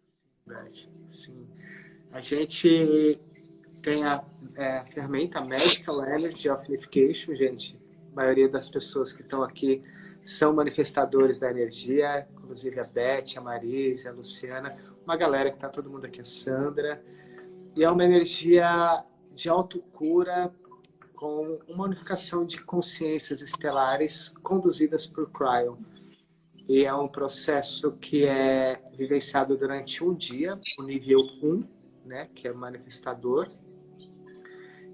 Sim. A gente tem a, é, a ferramenta Medical Energy of Unification, gente. A maioria das pessoas que estão aqui são manifestadores da energia, inclusive a Beth, a Marisa, a Luciana, uma galera que está todo mundo aqui, a Sandra. E é uma energia de autocura com uma unificação de consciências estelares conduzidas por Cryon. E é um processo que é vivenciado durante um dia, o nível 1, né, que é manifestador.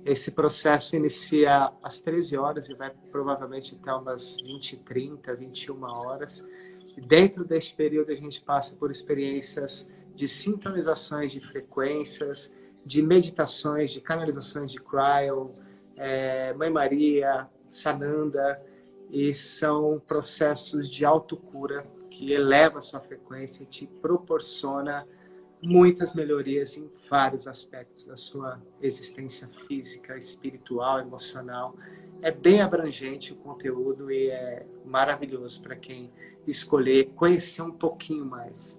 Esse processo inicia às 13 horas e vai provavelmente até umas 20, 30, 21 horas. E dentro desse período a gente passa por experiências de sintonizações de frequências, de meditações, de canalizações de cryo, é, Mãe Maria, Sananda, e são processos de autocura que eleva a sua frequência e te proporciona muitas melhorias em vários aspectos da sua existência física, espiritual, emocional. É bem abrangente o conteúdo e é maravilhoso para quem escolher conhecer um pouquinho mais.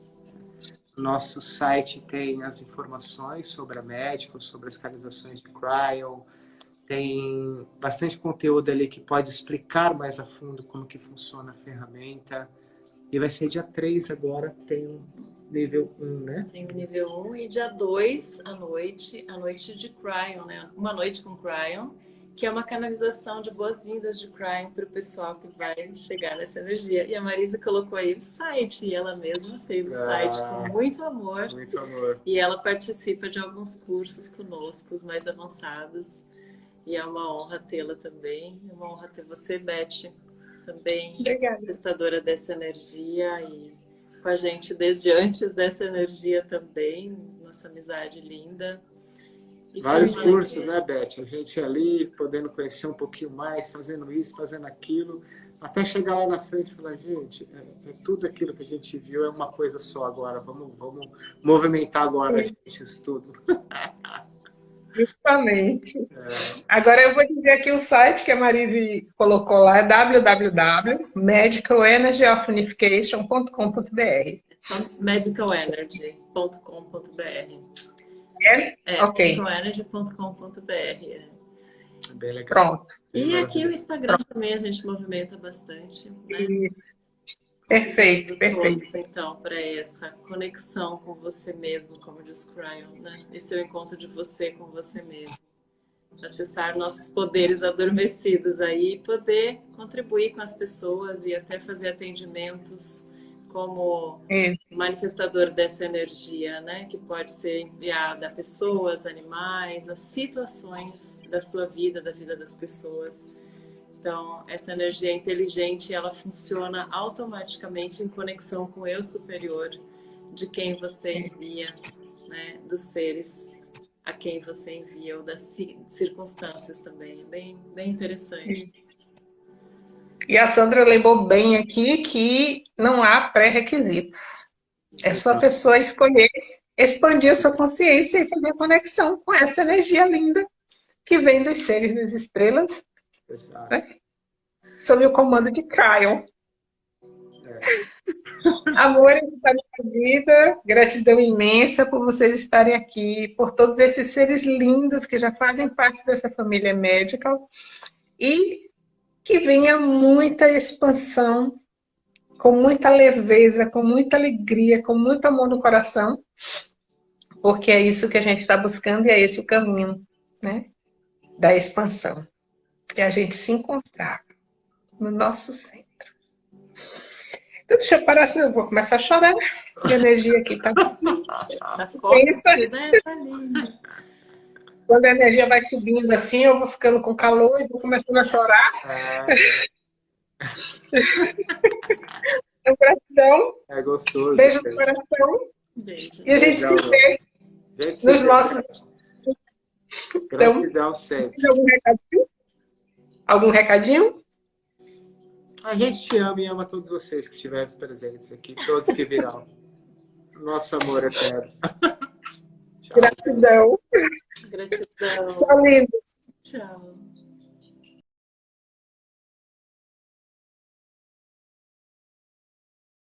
Nosso site tem as informações sobre a médica, sobre as canalizações de cryo, tem bastante conteúdo ali que pode explicar mais a fundo como que funciona a ferramenta. E vai ser dia 3 agora, tem nível 1, né? Tem o nível 1 e dia 2 à noite, a noite de Cryon, né? Uma noite com Cryon, que é uma canalização de boas-vindas de Cryon para o pessoal que vai chegar nessa energia. E a Marisa colocou aí o site, e ela mesma fez o ah, site com muito amor. Muito amor. E ela participa de alguns cursos conosco, os mais avançados. E é uma honra tê-la também. É uma honra ter você, Beth, também testadora dessa energia e com a gente desde antes dessa energia também. Nossa amizade linda. E Vários cursos, né, Beth? A gente ali podendo conhecer um pouquinho mais, fazendo isso, fazendo aquilo, até chegar lá na frente e falar, gente, é, é, tudo aquilo que a gente viu é uma coisa só agora. Vamos, vamos movimentar agora, gente, isso tudo. Justamente. É. Agora eu vou dizer aqui o site que a Marise colocou lá, é www.medicalenergyofunification.com.br medicalenergy.com.br É? é ok. medicalenergy.com.br é. Bem legal. Pronto. E aqui o Instagram Pronto. também a gente movimenta bastante. Né? Isso. Perfeito, perfeito. então, para essa conexão com você mesmo, como diz Cryon, né? Esse é o encontro de você com você mesmo. Acessar nossos poderes adormecidos aí e poder contribuir com as pessoas e até fazer atendimentos como é. manifestador dessa energia, né? Que pode ser enviada a pessoas, animais, a situações da sua vida, da vida das pessoas então, essa energia inteligente, ela funciona automaticamente em conexão com o eu superior de quem você envia, né, dos seres a quem você envia ou das circunstâncias também. É bem, bem interessante. E a Sandra lembrou bem aqui que não há pré-requisitos. É só a pessoa escolher expandir a sua consciência e fazer conexão com essa energia linda que vem dos seres das estrelas Exato. Né? Sob o comando de Cryon. É. Amor da minha vida, gratidão imensa por vocês estarem aqui, por todos esses seres lindos que já fazem parte dessa família médica e que venha muita expansão com muita leveza, com muita alegria, com muito amor no coração, porque é isso que a gente está buscando e é esse o caminho, né? Da expansão. É a gente se encontrar no nosso centro. Então, deixa eu parar, senão eu vou começar a chorar. A energia aqui tá... Tá forte, né? Tá lindo. Quando a energia vai subindo assim, eu vou ficando com calor e vou começando a chorar. É. então, gratidão. É gostoso. Beijo no coração. Beijo. E a gente Legal, se vê Gente, nos se- nossos... Gratidão sempre. Algum recadinho? Algum recadinho? A gente te ama e ama todos vocês que estiverem presentes aqui, todos que virão. Nosso amor eterno. Tchau. Gratidão. Gratidão. Tchau, lindo. Tchau.